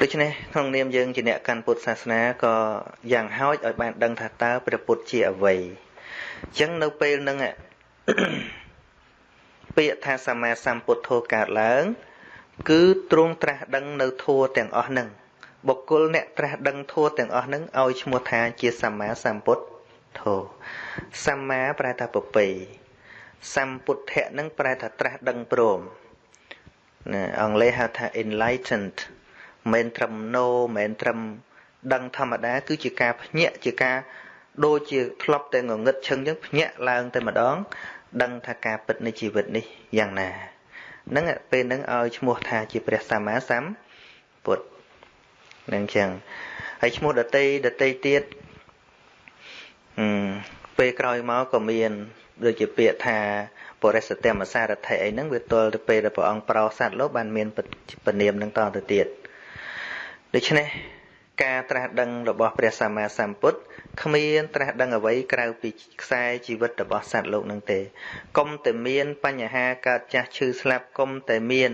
ដូច្នេះក្នុងនាមយើងជាអ្នកកាន់ពុទ្ធសាសនាក៏យ៉ាងហោចឲ្យបានដឹងថាតើព្រះពុទ្ធជាអ្វីអញ្ចឹងនៅពេលហ្នឹងពាក្យថាសម្មាសម្ពុទ្ធោកើតឡើង គឺទ្រង់ត្រាស់ដឹងនៅធัวទាំងអស់ហ្នឹងបុគ្គលអ្នកត្រាស់ដឹងធัวទាំងអស់ហ្នឹងឲ្យឈ្មោះថាជាសម្មាសម្ពុទ្ធធោសម្មាប្រែថាប្រពៃ សម្ពុទ្ធៈហ្នឹងប្រែថាត្រាស់ដឹងព្រមណាអង់គ្លេសហៅថា enlightened មិនត្រឹម no មិនត្រឹមដឹងធម្មតា គឺជាការភ្ញាក់ជាការដូចជាធ្លាប់តែងងឹតឈឹងអញ្ចឹងភ្ញាក់ឡើងតែម្ដង ដឹងថាការពិតនៃជីវិតនេះយ៉ាងណាហ្នឹងពេលហ្នឹងឲ្យឈ្មោះថាជាព្រះសម្មាសម្ពុទ្ធនឹងចឹងហើយឈ្មោះដតីដតីទៀតអឺពេលក្រោយមកក៏មាន ដូចជាពាក្យថាបរិសតមសារថិអីហ្នឹងវាទល់ទៅពេលដែលព្រះអង្គប្រោសត្វលោកបានមានពនាមនឹងតទៅទៀតដូច្នេះការត្រាស់ដឹងរបស់ព្រះសម្មាសម្ពុទ្ធគ្មានត្រាស់ដឹងអ្វីក្រៅពីខ្សែជីវិតរបស់សត្វលោកនឹងទេកុំតែមានបញ្ហាកើតចាស់ឈឺស្លាប់កុំតែមាន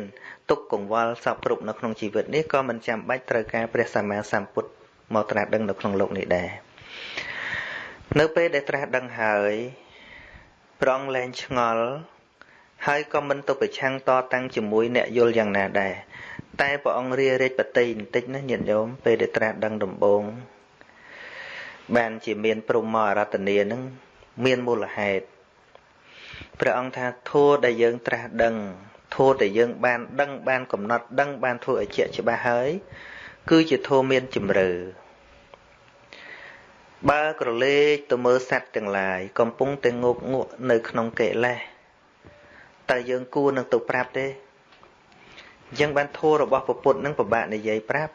ទុក្ខកង្វល់សពគ្រប់នៅក្នុងជីវិតនេះក៏មិនចាំបាច់ត្រូវការព្រះសម្មាសម្ពុទ្ធមកត្រាស់ដឹងនៅក្នុងលោកនេះដែរនៅពេលដែលត្រាស់ដឹងហើយ ប្រងលែងឆ្ងល់ហើយក៏មិនទៅប្រឆាំងតតាំងជាមួយអ្នកយល់យ៉ាងណាដែរតែព្រះអង្គរារេចបតីបន្តិចណាញាតិញោមពេលដែលត្រាស់ដឹងដំបូងបានជាមានព្រមមកអរតនីនឹងមានមូលហេតុព្រះអង្គថាធัวដែលយើងត្រាស់ដឹងធัวដែលយើងបានដឹងបានកំណត់ដឹងបានធ្វើឲ្យជាក់ច្បាស់ហើយគឺជាធัวមានជំរឿ បើក្រឡេកទៅមើលសត្វទាំងឡាយកំពុងតែងោកងក់នៅក្នុងកិលេសតើយើងគួរនឹងទៅប្រាប់ទេអញ្ចឹងបានធัวរបស់ពុទ្ធនឹងពិបាកនិយាយប្រាប់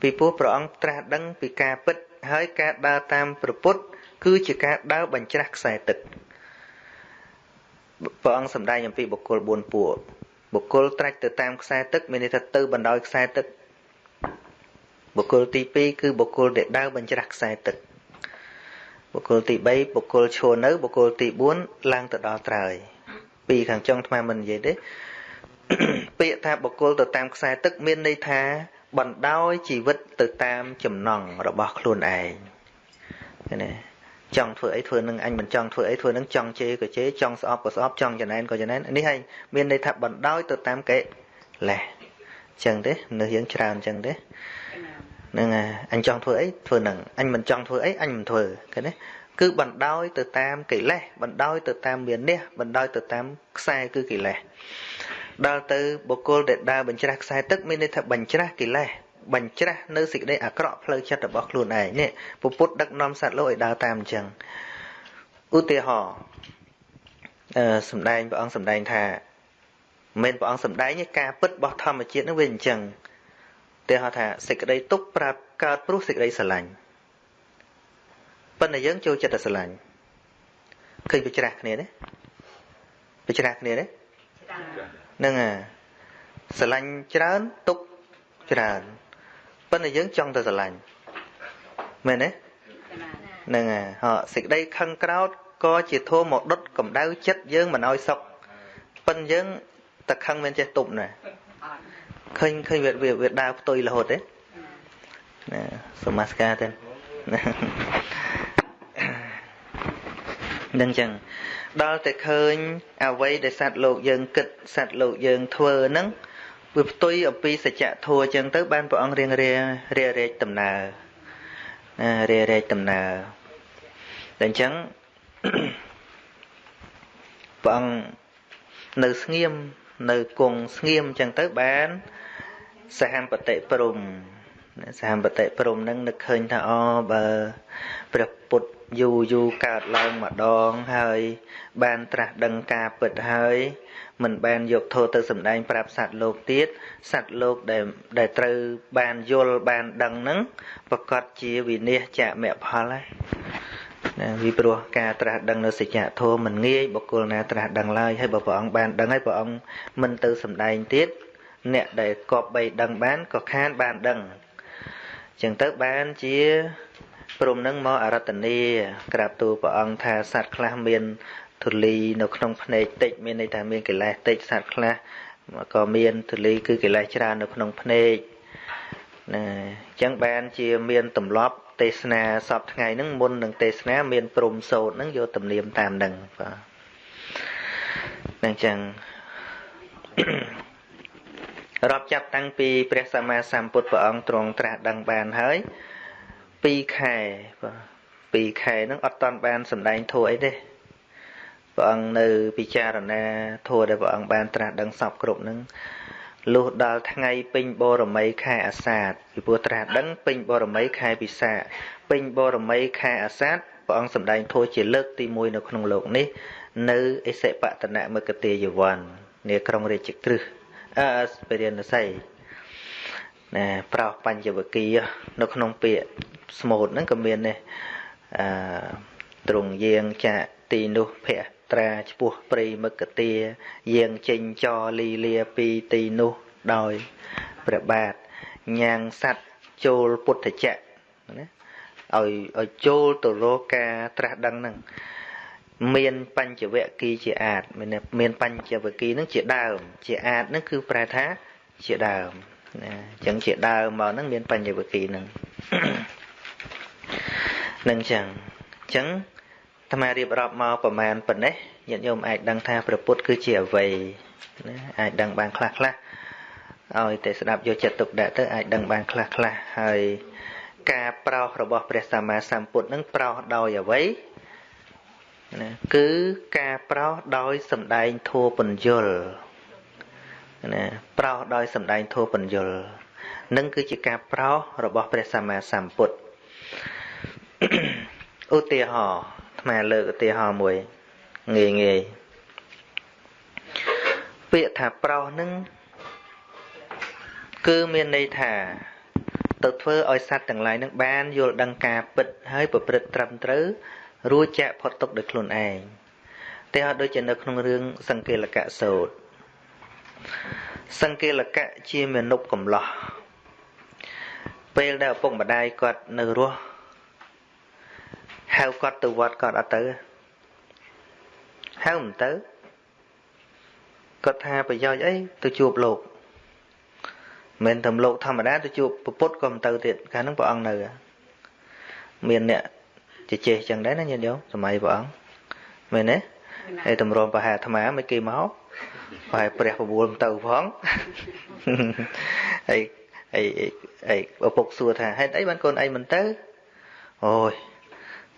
ពីព្រោះព្រះអង្គត្រាស់ដឹងពីការពិតហើយការដើរតាមព្រះពុទ្ធគឺជាការដើរបញ្ច្រាស់ខ្សែទឹកព្រះអង្គសម្ដែងអំពីបុគ្គល4ពួកបុគ្គលត្រាច់ទៅតាមខ្សែទឹកមានន័យថាទៅបណ្ដោយខ្សែទឹកបុគ្គលទី2គឺបុគ្គលដែលដើរបញ្ច្រាស់ខ្សែទឹក បុគ្គលទី3បុគ្គលឈរនៅបុគ្គលទី4ឡើងទៅដល់ត្រើយពីខាងចុងថ្មមិននិយាយទេពាក្យថាបុគ្គលទៅតាមខ្សែទឹកមានន័យថាបណ្ដោយជីវិតទៅតាមចំណង់របស់ខ្លួនឯងឃើញទេចង់ធ្វើអីធ្វើនឹងអញមិនចង់ធ្វើអីធ្វើនឹងចង់ជេរក៏ជេរចង់ស្អប់ក៏ស្អប់ចង់ចំណែនក៏ចំណែននេះហើយមានន័យថាបណ្ដោយទៅតាមកិលេសចឹងទេនៅយើងច្រើនចឹងទេ ហ្នឹងអញចង់ធ្វើអីធ្វើនឹងអញមិនចង់ធ្វើអីអញមិនធ្វើឃើញទេគឺបណ្ដោយទៅតាមកិលេសបណ្ដោយទៅតាមមានះបណ្ដោយទៅតាមខ្សែគឺកិលេសដល់ទៅបុគ្គលដែលដើរបញ្ច្រាស់ខ្សែទឹកមានន័យថាបញ្ច្រាស់កិលេសបញ្ច្រាស់នៅសេចក្តីអាក្រក់ផ្លូវចិត្តរបស់ខ្លួនឯងនេះពុទ្ធដឹកនាំសត្វលោកឲ្យដើរតាមអញ្ចឹងឧទាហរណ៍អឺសំដែងព្រះអង្គសំដែងថាមិនព្រះអង្គសំដែងឯការពិតរបស់ធម្មជាតិនឹងវាអញ្ចឹង ឧទាហរណ៍ថាសេចក្តីទុកប្រាប់កើតព្រោះសេចក្តីស្រឡាញ់ប៉ុន្តែយើងចូលចិត្តតែស្រឡាញ់ឃើញវាច្រាស់គ្នាទេវាច្រាស់គ្នាទេហ្នឹងអាស្រឡាញ់ច្រើនទុកច្រើនប៉ុន្តែយើងចង់តែស្រឡាញ់មែនទេហ្នឹងហើយហ៎សេចក្តីខឹងក្រោតក៏ជាធម៌មកដុតកម្ដៅចិត្តយើងមិនឲ្យសុខប៉ុន្តែយើងតែខឹងមិនចេះទប់ណា ឃើញឃើញវាវាដើរផ្ទុយរហូតទេណាសមាសការទេនឹងចឹងដល់តែឃើញអ្វីដែលសត្វលោកយើងគិតសត្វលោកយើងធ្វើហ្នឹងវាផ្ទុយអំពីសច្ចធម៌ចឹងទៅបានព្រះអង្គរៀងរារារែកដំណើរណារារែកដំណើរតែអញ្ចឹងព្រះអង្គនៅស្ងៀម នៅគង់ស្ងៀមអញ្ចឹងទៅបានសហបតិព្រំសហបតិព្រំនឹងនឹកឃើញថាអបើព្រះពុទ្ធយូរយូរកើតឡើងម្ដងហើយបានត្រាស់ដឹងការពិតហើយមិនបានយកធម៌ទៅសម្ដែងប្រាប់សត្វលោកទៀតសត្វលោកដែលដែលត្រូវបានយល់បានដឹងហ្នឹងប្រកាសជាវិនិច្ឆចមផលហើយ ណាពីព្រោះការត្រាស់ដឹងនៅសច្ចធម៌មិនងាយបុគ្គលណាត្រាស់ដឹងឡើយហើយបើព្រះអង្គបានដឹងហើយព្រះអង្គមិនទៅសម្ដែងទៀតអ្នកដែលគប់បីដឹងបានក៏ខានបានដឹងចឹងទៅបានជាព្រមនឹងមកអរតនីក្រាបទូលព្រះអង្គថាសត្វខ្លះមានធូលីនៅក្នុងភ្នែកតិចមានន័យថាមានកិលេសតិចសត្វខ្លះក៏មានធូលីគឺកិលេសច្រើននៅក្នុងភ្នែកណាអញ្ចឹងបានជាមានទម្លាប់ ទេសនាសពថ្ងៃហ្នឹងមុននឹងទេសនាមានព្រំសោតហ្នឹងយកទំនៀមតាមហ្នឹងបាទអញ្ចឹងរាប់ចាប់តាំងពីព្រះសម្មាសម្ពុទ្ធព្រះអង្គទ្រង់ត្រាស់ដឹងបានហើយ2ខែបាទ2ខែហ្នឹងអត់តាន់បានសម្ដែងធัวអីទេព្រះអង្គនៅពិចារណាធัวដែលព្រះអង្គបានត្រាស់ដឹងសពគ្រប់ហ្នឹង លុះដល់ថ្ងៃពេញបរមីខែអាសាឍពីព្រោះត្រាស់ដឹងពេញបរមីខែពិសាពេញបរមីខែអាសាឍព្រះអង្គសម្ដែងធัวជាលើកទី1នៅក្នុងលោកនេះ នៅអិសិបតនមគតិយវ័ននាក្រុងរាជក្រឹសអឺពរិណស័យណាប្រោសបញ្ញវគិនៅក្នុងពាក្យស្មូតហ្នឹងក៏មាននេះអឺទ្រង់យាងចាក់ទីនោះភៈ ត្រាឈ្មោះព្រៃមគទាយាងចេញចលីលាពីទីនោះដោយព្រះបាទញ៉ាងសัตว์ចូលពុទ្ធចក្រណាឲ្យឲ្យចូលទៅរកការត្រាស់ដឹងហ្នឹងមានបញ្ចវគិជាអាចមានមានបញ្ចវគិហ្នឹងជាដើម ជាអាចហ្នឹងគឺប្រែថាជាដើមណាអញ្ចឹងជាដើមមកហ្នឹងមានបញ្ចវគិហ្នឹងនឹងចឹងអញ្ចឹង អាត្មារៀបរាប់មកប្រមាណប៉ុណ្ណេះញាតិញោមអាចដឹងថាព្រះពុទ្ធគឺជាអ្វីណាអាចដឹងបានខ្លះខ្លះឲ្យតែស្ដាប់យកចិត្តទុកដាក់ទៅអាចដឹងបានខ្លះខ្លះហើយការប្រោសរបស់ព្រះសម្មាសម្ពុទ្ធនឹងប្រោសដោយអ្វីណាគឺការប្រោសដោយសម្ដែងធัวបញ្យលណាប្រោសដោយសម្ដែងធัวបញ្យលនឹងគឺជាការប្រោសរបស់ព្រះសម្មាសម្ពុទ្ធឧទាហរណ៍ អាត្មាលើកឧទាហរណ៍មួយងាយងាយពាក្យថាប្រោសនឹងគឺមានន័យថា ទៅធ្វើឲ្យសត្វទាំងឡាយនឹងបានយល់ដឹងការពិតហើយប្រព្រឹត្តត្រឹមត្រូវរួចចាក់ផុតទុកដោយខ្លួនឯងតែអត់ដូចជានៅក្នុងរឿងសង្កេលកៈសោតសង្កេលកៈជាមនុស្សកំឡោះពេលដែលឪពុកម្ដាយគាត់នៅរស់ ហៅគាត់ទៅវត្តគាត់អត់ទៅហៅមិនទៅគាត់ថាប្រយោជន៍អីទៅជួបលោកមិនតែលោកធម្មតាទៅជួបពុទ្ធក៏មិនទៅទៀតកាលហ្នឹងព្រះអង្គនៅមានអ្នកជជែកចឹងដែរណាញាតិញោមសម័យព្រះអង្គមែនទេហើយតម្រាំប្រហែអាត្មាមិនគេមកប្រហែព្រះបបួលទៅផងហើយអីអីឪពុកសួរថាហេតុអីបានកូនឯងមិនទៅអូយ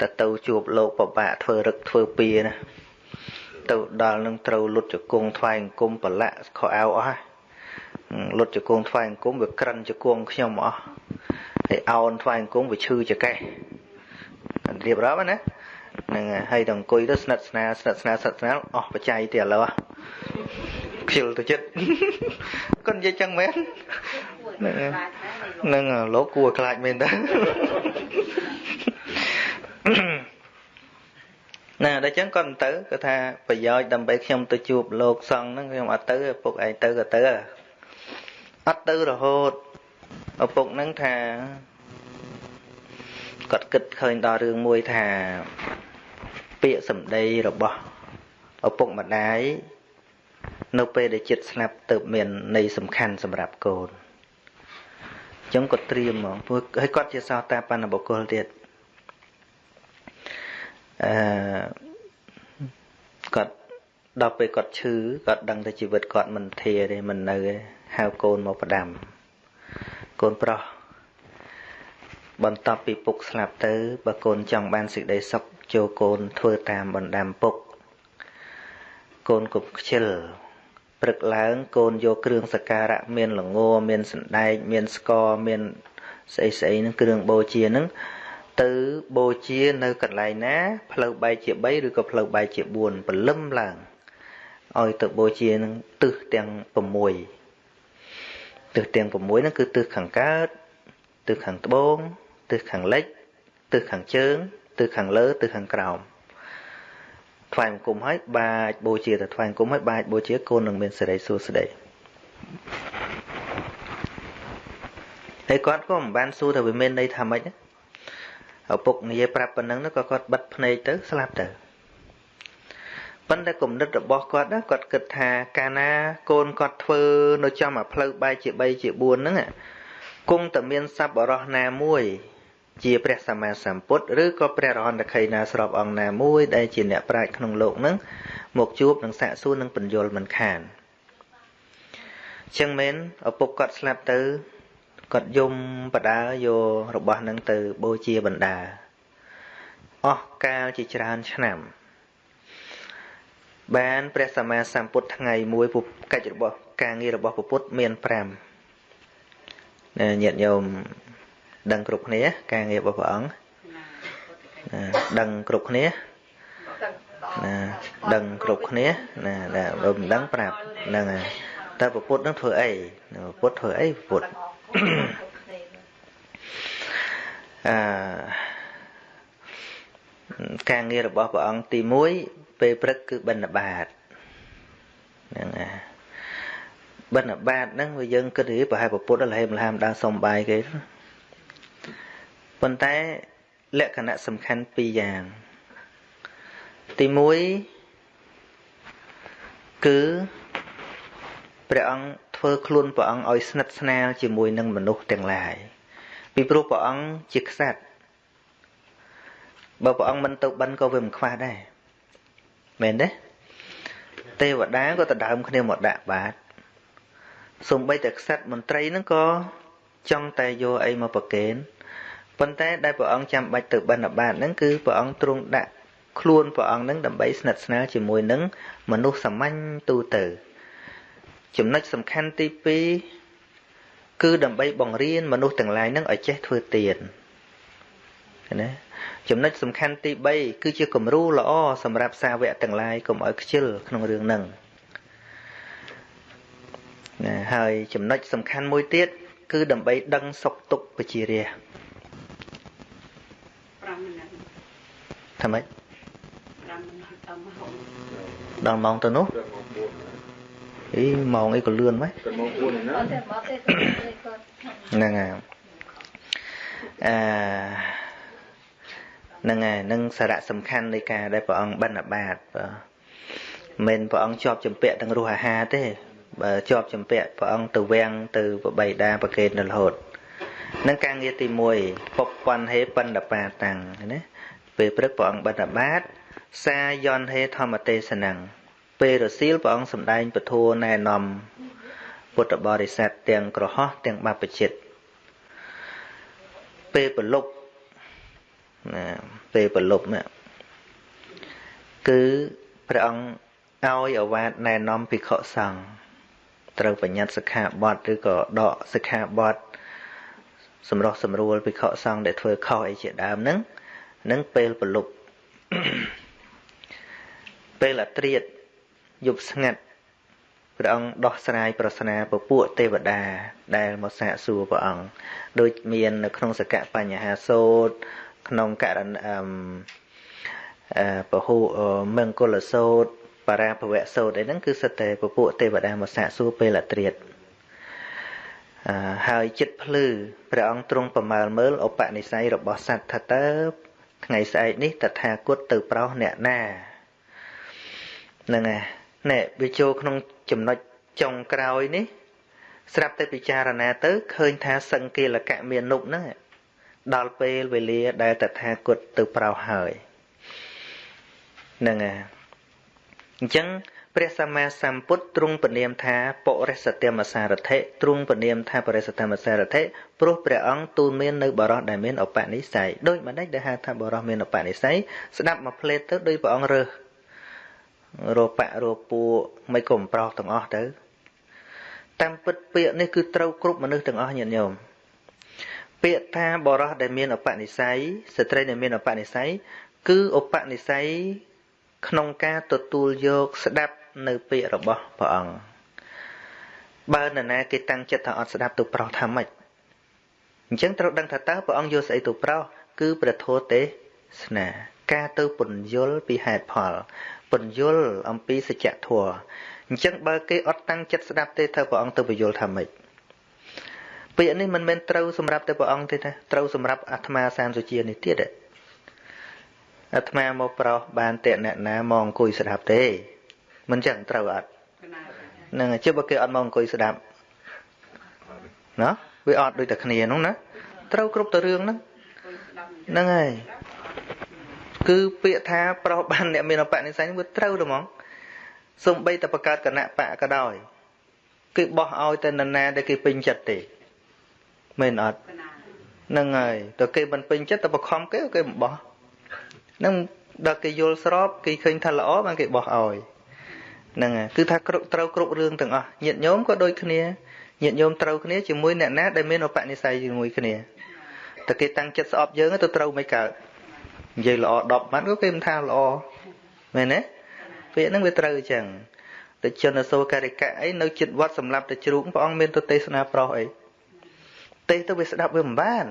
តែទៅជួបលោកពិបាកធ្វើរឹកធ្វើពៀណាទៅដល់នឹងត្រូវលុតជង្គង់ថ្វាយអង្គមប្រឡាក់ខោអាវអស់ហើយលុតជង្គង់ថ្វាយអង្គមវាក្រិនជង្គង់ខ្ញុំអស់ហើយអោនថ្វាយអង្គមវាឈឺចកេះរៀបរាប់ណាហ្នឹងហើយដល់អង្គុយទៅស្និទ្ធស្នាលស្និទ្ធស្នាលស្និទ្ធស្នាលអស់បច្ច័យទៀតឥឡូវខ្ជិលទៅចិត្តគាត់និយាយចឹងមែនហ្នឹងលោកគួរខ្លាចមែនតើ ណាដល់ចឹងគាត់ទៅគាត់ថាប្រយោជន៍ដើម្បីខ្ញុំទៅជួបលោកសង្ឃហ្នឹងខ្ញុំអត់ទៅឪពុកឯងទៅក៏ទៅអត់ទៅរហូតឪពុកហ្នឹងថាគាត់គិតឃើញដល់រឿងមួយថាពាក្យសម្ដីរបស់ឪពុកម្ដាយនៅពេលដែលចិត្តស្លាប់ទៅមានន័យសំខាន់សម្រាប់កូនអញ្ចឹងគាត់ត្រៀមហ្មងព្រោះហើយគាត់ជាសោតាបណ្ណបុគ្គលទៀត អឺគាត់ដល់ពេលគាត់ឈឺគាត់ដឹងថាជីវិតគាត់មិនធាទេមិននៅទេហៅកូនមកផ្ដាំកូនប្រុសបន្ទាប់ពីពុកស្លាប់ទៅបើកូនចង់បានសេចក្តីសុខចូលកូនធ្វើតាមបណ្ដាំពុកកូនកុំខ្ជិលព្រឹកឡើងកូនយកគ្រឿងសក្ការៈមានល្ងមានសណ្ដែកមានស្ករមានស្អីស្អីហ្នឹងគ្រឿងបូជាហ្នឹង ទៅបូជានៅកន្លែងណា ផ្លូវបែកជា3ឬក៏ផ្លូវបែកជា4ព្រលឹមឡើងឲ្យទៅបូជានឹងទិសទាំង6ទិសទាំង6ហ្នឹងគឺទិសខាងកើតទិសខាងត្បូងទិសខាងលិចទិសខាងជើងទិសខាងលើទិសខាងក្រោមថ្វាយបង្គំឲ្យបាចបូជាទៅថ្វាយបង្គំឲ្យបាចបូជាកូននឹងមានសេរីសួស្តីហើយគាត់ក៏មិនបានសួរថាវាមានន័យថាម៉េច ឪពុកនិយាយប្រាប់ប៉ុណ្ណឹងក៏គាត់បិទភ្នែកទៅស្លាប់ទៅប៉ុន្តែគំនិតរបស់គាត់ណាគាត់គិតថាកាលណាកូនគាត់ធ្វើនៅចំអាផ្លូវបែកជា3ជា4ហ្នឹងគង់តែមានសัพបរោះណាមួយជាព្រះសម្មាសម្ពុទ្ធឬក៏ព្រះរហន្តខីណាស្របអង្គណាមួយដែលជាអ្នកប្រាជ្ញក្នុងលោកហ្នឹងមកជួបនឹងសាកសួរនឹងបញ្យលមិនខានចឹងមែនឪពុកគាត់ស្លាប់ទៅ គាត់យំបដាយករបស់នឹងទៅបូជាបណ្ដាអស់កាលជាច្រើនឆ្នាំ បានព្រះសម្មាសម្ពុទ្ធថ្ងៃមួយកិច្ចរបស់ការងាររបស់ពុទ្ធមាន5ញាតិញោមដឹងគ្រប់គ្នា ការងាររបស់ព្រះអង្គដឹងគ្រប់គ្នាណាដឹងគ្រប់គ្នាណាបើមិនដឹងប្រាប់ហ្នឹងហើយតើពុទ្ធនឹងធ្វើអីពុទ្ធធ្វើអីពុទ្ធ អឺការងាររបស់ព្រះអង្គទី1ពេលព្រឹកគឺបិណ្ឌបាតហ្នឹងហើយបិណ្ឌបាតហ្នឹងវាយើងគិតពីប្រហែលពុទ្ធលហេមលហាមដើរសុំបាយគេប៉ុន្តែលក្ខណៈសំខាន់ពីរយ៉ាង ទី1គឺព្រះអង្គ ធ្វើខ្លួនព្រះអង្គឲ្យស្និទ្ធស្នាលជាមួយនឹងមនុស្សទាំងឡាយពីព្រោះព្រះអង្គជាក្សត្របើព្រះអង្គមិនទៅបិណ្ឌក៏វាមិនខ្វះដែរមែនទេទេវតាក៏ដដើមគ្នាមកដាក់បាតសំបីតែក្សត្រមន្ត្រីហ្នឹងក៏ចង់តែយកអីមកប្រគេនប៉ុន្តែដែលព្រះអង្គចាំបាច់ទៅបិណ្ឌបាតហ្នឹងគឺព្រះអង្គទ្រង់ដាក់ខ្លួនព្រះអង្គហ្នឹងដើម្បីស្និទ្ធស្នាលជាមួយនឹងមនុស្សសាមញ្ញទូទៅ ចំណុចសំខាន់ទី2គឺដើម្បីបង្រៀនមនុស្សទាំងឡាយហ្នឹងឲ្យចេះធ្វើទានណាចំណុចសំខាន់ទី3គឺជាគំរូល្អសម្រាប់សាវកទាំងឡាយកុំឲ្យខ្ជិលក្នុងរឿងហ្នឹងណាហើយចំណុចសំខាន់មួយទៀតគឺដើម្បីដឹងសុខទុក្ខបជារា5មិនិតថាម៉េច5មិនិតដល់ម៉ោងទៅនោះ អីម៉ោងអីក៏លឿនម៉េចម៉ោង4ណាហ្នឹងហើយអឺហ្នឹងហើយនឹងសារៈសំខាន់នៃការដែលព្រះអង្គបិណ្ឌបាតបាទមិនព្រះអង្គជាប់ចម្ពាក់ទាំងរសអាហារទេបើជាប់ចម្ពាក់ព្រះអង្គទៅវាំងទៅបបៃតាប្រកេតនៅរហូតនឹងការងារទី1ពពន់ហេបណ្ឌបាតាំងណាពេលព្រឹកព្រះអង្គបិណ្ឌបាតសាយនហេធម្មទេសនੰ ពេលរសៀលព្រះអង្គសម្ដែងពធណែនាំពុទ្ធបរិស័ទទាំងក្រហោះទាំងបព្វជិតពេលប្រលប់ណាពេលប្រលប់ណាគឺព្រះអង្គឲ្យអវាទណែនាំភិក្ខុសង្ឃត្រូវបញ្ញត្តិសិក្ខាបទឬក៏ដកសិក្ខាបទសម្រោះសម្រួលភិក្ខុសង្ឃដែលធ្វើខុសអីជាដើមហ្នឹងនឹងពេលប្រលប់ពេលអត្រៀត យប់ស្ងាត់ព្រះអង្គដោះស្រាយប្រស្នាពពួកទេវតា ដែលមកសាកសួរព្រះអង្គដូចមាននៅក្នុងសកបញ្ហាសូត្រក្នុងករណអឺពហុមង្គលសូត្របរាភវៈសូត្រអីហ្នឹងគឺសិតតែពពួកទេវតាមកសាកសួរពេលអត្រាតអឺហើយចិត្តភ្លឺព្រះអង្គទ្រង់ប្រមើលមើលឧបនិស្ស័យរបស់សត្វថាតើថ្ងៃស្អែកនេះតថាគតទៅប្រោសអ្នកណាហ្នឹងហើយ ណែវាចូលក្នុងចំណុចចុងក្រោយនេះ ស្រាប់តែពិចារណាទៅឃើញថាសង្កេលកៈមាននុបហ្នឹងដល់ពេលវេលាដែលតថាគតទៅប្រោសហើយហ្នឹងហើយអញ្ចឹងព្រះសម្មាសម្ពុទ្ធទ្រង់ពនាមថាបរិសតិមសារថិទ្រង់ពនាមថាបរិសតិមសារថិព្រោះព្រះអង្គទូលមាននៅបរោះដែលមានឧបនិស្ស័យដូចម្ដេចដែលហៅថាបរោះមានឧបនិស្ស័យស្ដាប់មកផ្លេតទៅដោយព្រះអង្គរើស របៈរពួមិនក៏មិនប្រោសទាំងអស់ទៅតាមពិតពាក្យនេះគឺត្រូវគ្រប់មនុស្សទាំងអស់ញាតិញោមពាក្យថាបរោះដែលមានឧបនិស្ស័យស្ត្រីដែលមានឧបនិស្ស័យគឺឧបនិស្ស័យក្នុងការទទួលយកស្ដាប់នៅពាក្យរបស់ព្រះអង្គបើនរណាគេតាំងចិត្តថាអត់ស្ដាប់ទៅប្រោសថាម៉េចអញ្ចឹងត្រូវដឹងថាតើព្រះអង្គយកស្អីទៅប្រោសគឺព្រះធម៌ទេសនាការទៅពន្យល់ពីហេតុផល ពន្យល់អំពីសច្ចធម៌អញ្ចឹងបើគេអត់តាំងចិត្តស្ដាប់ទេធ្វើព្រះអង្គទៅពន្យល់ថាម៉េចពពាក្យនេះមិនមែនត្រូវសម្រាប់តែព្រះអង្គទេណាត្រូវសម្រាប់អាត្មាសានសុជានេះទៀតអាត្មាមកប្រោសបានតេអ្នកណាមកអង្គុយស្ដាប់ទេ មិនចឹងត្រូវអត់ហ្នឹងជិះបើគេអត់មកអង្គុយស្ដាប់ណាវាអត់ដូចតែគ្នាហ្នឹងណាត្រូវគ្រប់ទៅរឿងហ្នឹងហ្នឹងហើយ គឺពាក្យថាប្រោសបានអ្នកមានអបនិស្ស័យវាត្រូវហ្មងសំបីតែបង្កើតគណៈបកក៏ដោយគឺបោះឲ្យតែនរណាដែលគេពេញចិត្តទេមែនអត់ហ្នឹងហើយតើគេមិនពេញចិត្តតែបខំគេគេមិនបោះហ្នឹងដល់គេយល់ស្របគេឃើញថាល្អបានគេបោះឲ្យហ្នឹងហើយគឺថាគ្រប់ត្រូវគ្រប់រឿងទាំងអស់ញាតិញោមក៏ដូចគ្នាញាតិញោមត្រូវគ្នាជាមួយអ្នកណាដែលមានឧបនិស្ស័យជាមួយគ្នាតែគេតាំងចិត្តស្អប់យើងទៅត្រូវមិនកើត និយាយល្អ10ម៉ាត់ក៏គេមិនថាល្អមែនទេពាក្យហ្នឹងវាត្រូវអញ្ចឹងតែជនអសូរការិកៈអីនៅចិត្តវត្តសម្រាប់តែជ្រូកព្រះអង្គមានទៅទេសនាប្រោសអីទេសទៅវាស្ដាប់វាមិនបាន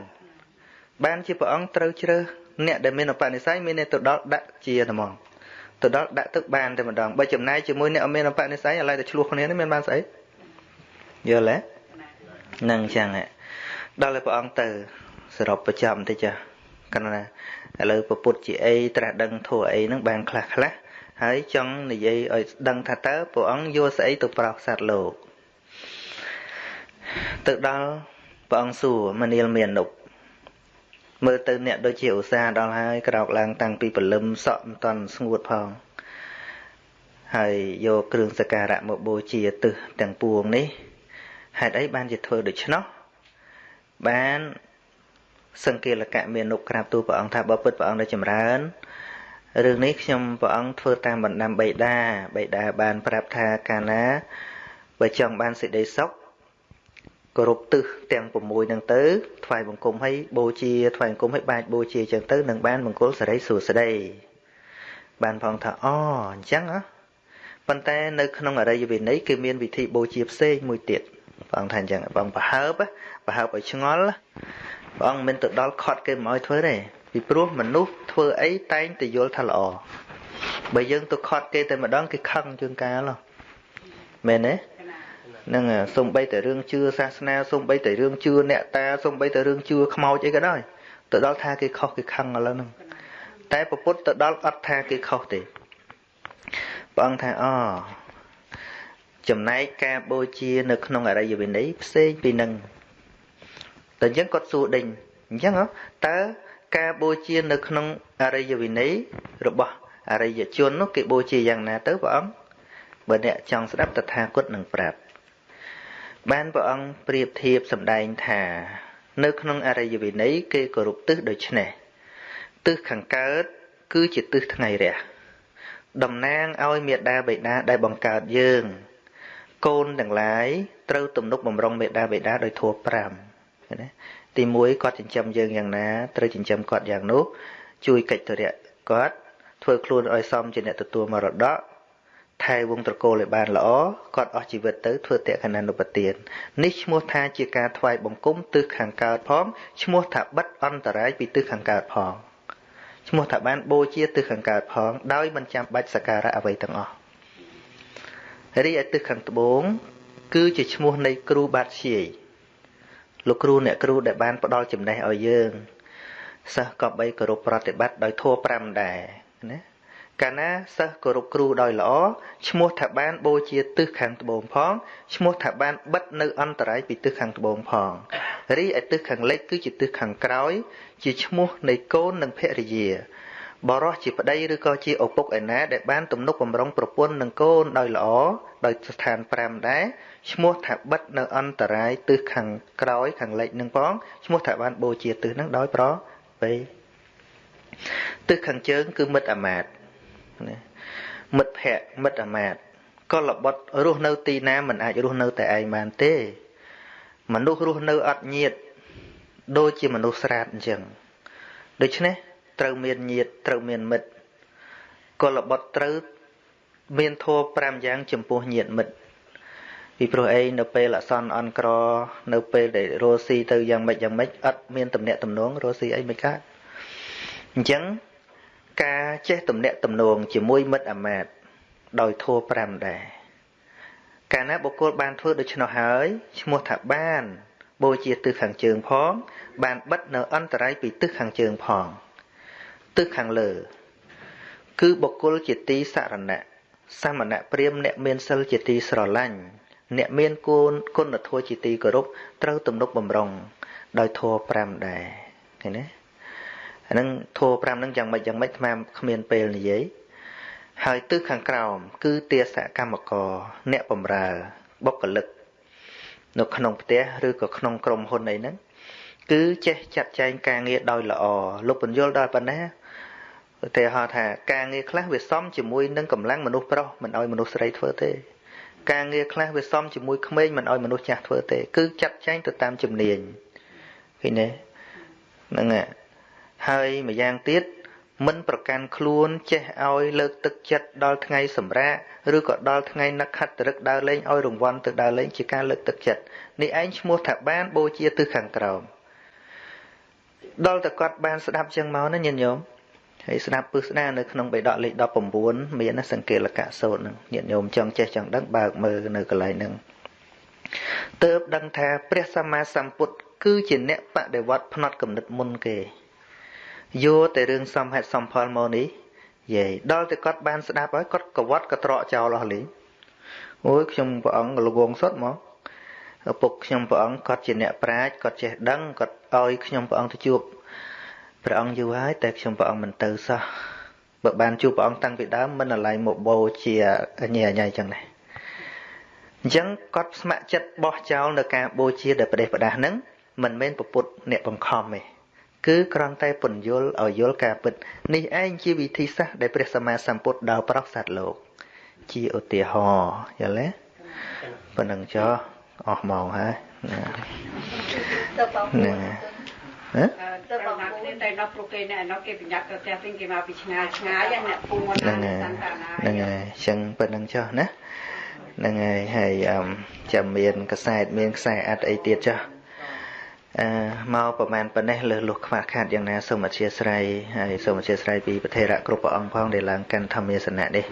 បានជាព្រះអង្គត្រូវជ្រើសអ្នកដែលមានឧបនិស្ស័យមានអ្នកទៅដល់ដាក់ជាហ្មងទៅដល់ដាក់ទឹកបានតែម្ដងបើចំណាយជាមួយអ្នកអត់មានឧបនិស្ស័យឥឡូវតែឆ្លោះគ្នានេះមានបានស្អីយល់ទេហ្នឹងចឹងដល់ឲ្យព្រះអង្គទៅសរុបប្រចាំតិចចា កណ្ណាឥឡូវពពុទ្ធជាអីត្រាស់ដឹងធัวអីហ្នឹងបានខ្លះខ្លះហើយចង់និយាយឲ្យដឹងថាតើព្រះអង្គយកស្អីទៅប្រោសសត្វលោកទៅដល់ព្រះអង្គសួរមនាលមាននុបមើលទៅអ្នកដូចជាឧស្សាហ៍ដល់ហើយក្រោកឡើងតាំងពីព្រលឹមសក់មិនតាន់ស្ងួតផងហើយយកគ្រឿងសក្ការៈមកបូជាទឹះទាំងពួងនេះហេតុអីបានជាធ្វើដូច្នោះបាន សង្កេលកៈមាននុក្រាបទូព្រះអង្គថាបើពិតព្រះអង្គដែលចម្រើនរឿងនេះខ្ញុំព្រះអង្គធ្វើតាមបណ្ដាំបៃតាបៃតាបានប្រាប់ថាកាលណាបើចង់បានសេចក្តីសុខគោរពទិសទាំង6ហ្នឹងទៅថ្វាយបង្គំឲ្យបូជាថ្វាយបង្គំឲ្យបាចបូជាចឹងទៅនឹងបានមង្គលសិរីសួស្តីបានផងថាអូអញ្ចឹងហ៎ប៉ុន្តែនៅក្នុងអរិយវិន័យគឺមានវិធីបូជាផ្សេងមួយទៀតបងថាអញ្ចឹងបងប្រហើបប្រហើបឲ្យឆ្ងល់ ព្រះអង្គមិនទៅដល់ខត់គេមិនឲ្យធ្វើទេពីព្រោះមនុស្សធ្វើអីតែងតែយល់ថាល្អបើយើងទៅខត់គេតែម្ដងគេខឹងជាងកាលមែនទេហ្នឹងសំបីតែរឿងជឿសាសនាសំបីតែរឿងជឿអ្នកតាសំបីតែរឿងជឿខ្មោចអីក៏ដោយទៅដល់ថាគេខុសគេខឹងឥឡូវហ្នឹងតែពពុទ្ធទៅដល់អត់ថាគេខុសទេព្រះអង្គថាអចំណែកការបូជានៅក្នុងអរិយវិន័យផ្សេងពីនឹង តែអញ្ចឹងគាត់សួរដេញអញ្ចឹងតើការបូជានៅក្នុងអរិយវិន័យរបស់អរិយជននោះគេបូជាយ៉ាងណាទៅព្រះអង្គបើអ្នកចង់ស្ដាប់តថាគតនឹងប្រាប់បានព្រះអង្គប្រៀបធៀបសម្ដែងថា នៅក្នុងអរិយវិន័យគេគោរពទិសដូចនេះទិសខាងកើតគឺជាទិសថ្ងៃរះតំណាងឲ្យមេដាបេដាដែលបង្កើតយើង កូនទាំងឡាយត្រូវទំនុកបំរុងមេដាបេដាដោយធัว5 ណាទី1គាត់ចិញ្ចឹមយើងយ៉ាងណាត្រូវចិញ្ចឹមគាត់យ៉ាងនោះជួយកិច្ចធរៈគាត់ធ្វើខ្លួនឲ្យសមជាអ្នកទទួលមរតកថែវងត្រកូលឲ្យបានល្អគាត់អស់ជីវិតទៅធ្វើតេខណានុបទាននេះឈ្មោះថាជាការថ្វាយបង្គំទិសខាងកើតផងឈ្មោះថាបិទអន្តរាយពីទិសខាងកើតផងឈ្មោះថាបានបូជាទិសខាងកើតផងដោយមិនចាំបាច់សក្ការៈអ្វីទាំងអស់រីឯទិសខាងត្បូងគឺជាឈ្មោះនៃគ្រូបាត់ជាយ លោកគ្រូអ្នកគ្រូដែលបានផ្ដល់ចំណេះឲ្យយើងសិស្សក៏បីគោរពប្រតិបត្តិដោយធัว5ដែរណាកាលណាសិស្សគោរពគ្រូដោយល្អឈ្មោះថាបានបូជាទិសខាងត្បូងផងឈ្មោះថាបានបិទនៅអន្តរាយពីទិសខាងត្បូងផងរីឯទិសខាងលិចគឺជាទិសខាងក្រោយ ជាឈ្មោះនៃកូននិងភរិយា បរោះជាប្តីឬក៏ជាឪពុកឯណាដែលបានទំនុកបំរុងប្រពន្ធនិងកូនដោយល្អដោយស្ថាន5ដែរឈ្មោះថាបិទនៅអន្តរាយទិសខាងក្រោយខាងលិចនឹងផងឈ្មោះថាបានបូជាទិសនឹងដោយប្រវេទិសខាងជើងគឺមិត្តអាមាត្យណាមិត្តភ័ក្តិមិត្តអាមាត្យក៏លបុតរស់នៅទីណាមិនអាចរស់នៅតែឯងបានទេ មនុស្សរស់នៅអត់ញាតដូចជាមនុស្សស្រាតអញ្ចឹងដូច្នេះ ត្រូវមានញាតត្រូវមានមិត្តក៏លបុតត្រូវមានធัว5យ៉ាង ចំពោះញាតមិត្តពីព្រោះអីនៅពេលអសន្នអន់ក្រ នៅពេលដែលរស់ស៊ីទៅយ៉ាងម៉េចយ៉ាងម៉េចអត់មានតំណែងតំណងរស់ស៊ីអីមិនកើតអញ្ចឹងការចេះទំនាក់ទំនងជាមួយមិត្តអាមាត្យដោយធัว5ដែរកាលណាបុគ្គលបានធ្វើដូច្នោះហើយឈ្មោះថាបានបូជាទិសខាងជើងផង បានបិទនៅអន្តរាយពីទិសខាងជើងផង ទិសខាងលើ គឺបុគ្គលជាទីសរណៈសមណៈព្រាមអ្នកមានសិលជាទីស្រឡាញ់អ្នកមានគុណគុណធម៌ជាទីគោរពត្រូវទំនុកបំរុងដោយធម៌5ដែរឃើញទេអាហ្នឹងធម៌5ហ្នឹងយ៉ាងម៉េចយ៉ាងម៉េចអាគ្មានពេលនិយាយហើយទិសខាងក្រោម គឺទាសកម្មករអ្នកបម្រើបុគ្គលិកនៅក្នុងផ្ទះឬក៏ក្នុងក្រុមហ៊ុនអីហ្នឹងគឺចេះចាត់ចែងការងារដោយល្អលោកបញ្យលដល់ប៉ុណ្ណា ឧទាហរណ៍ថាការងារខ្លះវាសមជាមួយនឹងកម្លាំងមនុស្សប្រុសមិនឲ្យមនុស្សស្រីធ្វើទេការងារខ្លះវាសមជាមួយក្មេងមិនឲ្យមនុស្សចាស់ធ្វើទេគឺចាត់ចែងទៅតាមជំនាញឃើញទេហ្នឹងហើយម្យ៉ាងទៀតមិនប្រកាន់ខ្លួន ចេះឲ្យលើកទឹកចិត្តដល់ថ្ងៃសម្រាកឬក៏ដល់ថ្ងៃនឹកខិតរឹកដើរលេងឲ្យរង្វាន់ទៅដើរលេងជាការលើកទឹកចិត្តនេះឯងឈ្មោះថាបានបូជាទិសខាងក្រោមដល់តែគាត់បានស្ដាប់ចឹងមកណាញាតិញោម ហើយស្ដាប់ពឹសស្ដានៅក្នុងបេដកលេខ19មានសង្កេលកៈសូត្រនឹងញាតិញោមចង់ចេះចង់ដឹងបើកមើលនៅកន្លែងហ្នឹងទើបដឹងថាព្រះសម្មាសម្ពុទ្ធគឺជាអ្នកបដិវត្តផ្នត់គំនិតមុនគេយកតែរឿងសំហេតុសំផលមកនេះយាយដល់តែគាត់បានស្ដាប់ហើយគាត់កវត្តកត្រកចោលអស់លេងអូយខ្ញុំព្រះអង្គលវងសុតមកឪពុកខ្ញុំព្រះអង្គគាត់ជាអ្នកប្រាជ្ញគាត់ចេះដឹងគាត់ឲ្យខ្ញុំព្រះអង្គទៅជួប ព្រះអង្គយូរហើយតែខ្ញុំព្រះអង្គមិនទៅសោះបើបានជួបព្រះអង្គតាំងពីដើមមិនអាឡ័យមកបូជាញ៉ែញ៉ៃចឹងដែរអញ្ចឹងគាត់ស្ម័គ្រចិត្តបោះចោលនៅការបូជាដែលប្រទេសប្រដាស់ហ្នឹងមិនមែនពពុទ្ធអ្នកបង្ខំទេគឺគ្រាន់តែពន្យល់ឲ្យយល់ការពិតនេះឯងជាវិធីសាស្ត្រដែលព្រះសម្មាសម្ពុទ្ធដើរប្រោសសត្វលោក ជាឧទាហរណ៍យល់ទេប៉ុណ្ណឹងចុះអស់ម៉ោងហើយណាហ៎ ទៅបងគ្នាតែដល់ព្រោះគេអ្នកនោះគេប្រញាប់ទៅផ្ទះវិញគេមកពីឆ្ងាយឆ្ងាយអ្នកពូមកហ្នឹងហើយហ្នឹងហើយអញ្ចឹងប៉ុណ្្នឹងចុះណាហ្នឹងហើយហើយចាំមានខ្សែតមានខ្សែអត់អីទៀតចុះអឺមកប្រហែលប៉ុណ្ណេះលើសលុះខ្វះខាតយ៉ាងណាសូមអធិស្ឋានហើយសូមអធិស្ឋានពីប្រធេរៈគ្រប់ព្រះអង្គផងដែលឡើងកាន់ធម្មាសនៈនេះ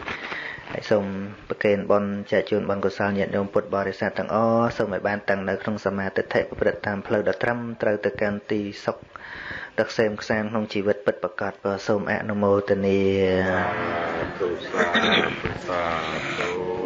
ហើយសូមប្រគេនបុណ្យចែកជូនបុណ្យកុសលញាតិញោមពុទ្ធបរិស័ទទាំងអស់សូមឲ្យបានតាំងនៅក្នុងសមាធិប្រព្រឹត្តតាមផ្លូវដ៏ត្រឹមត្រូវទៅកាន់ទីសុខ ទឹកសេមខ្សានក្នុងជីវិតពិតប្រកបសូមអនុមោទនាសាធុសាធុ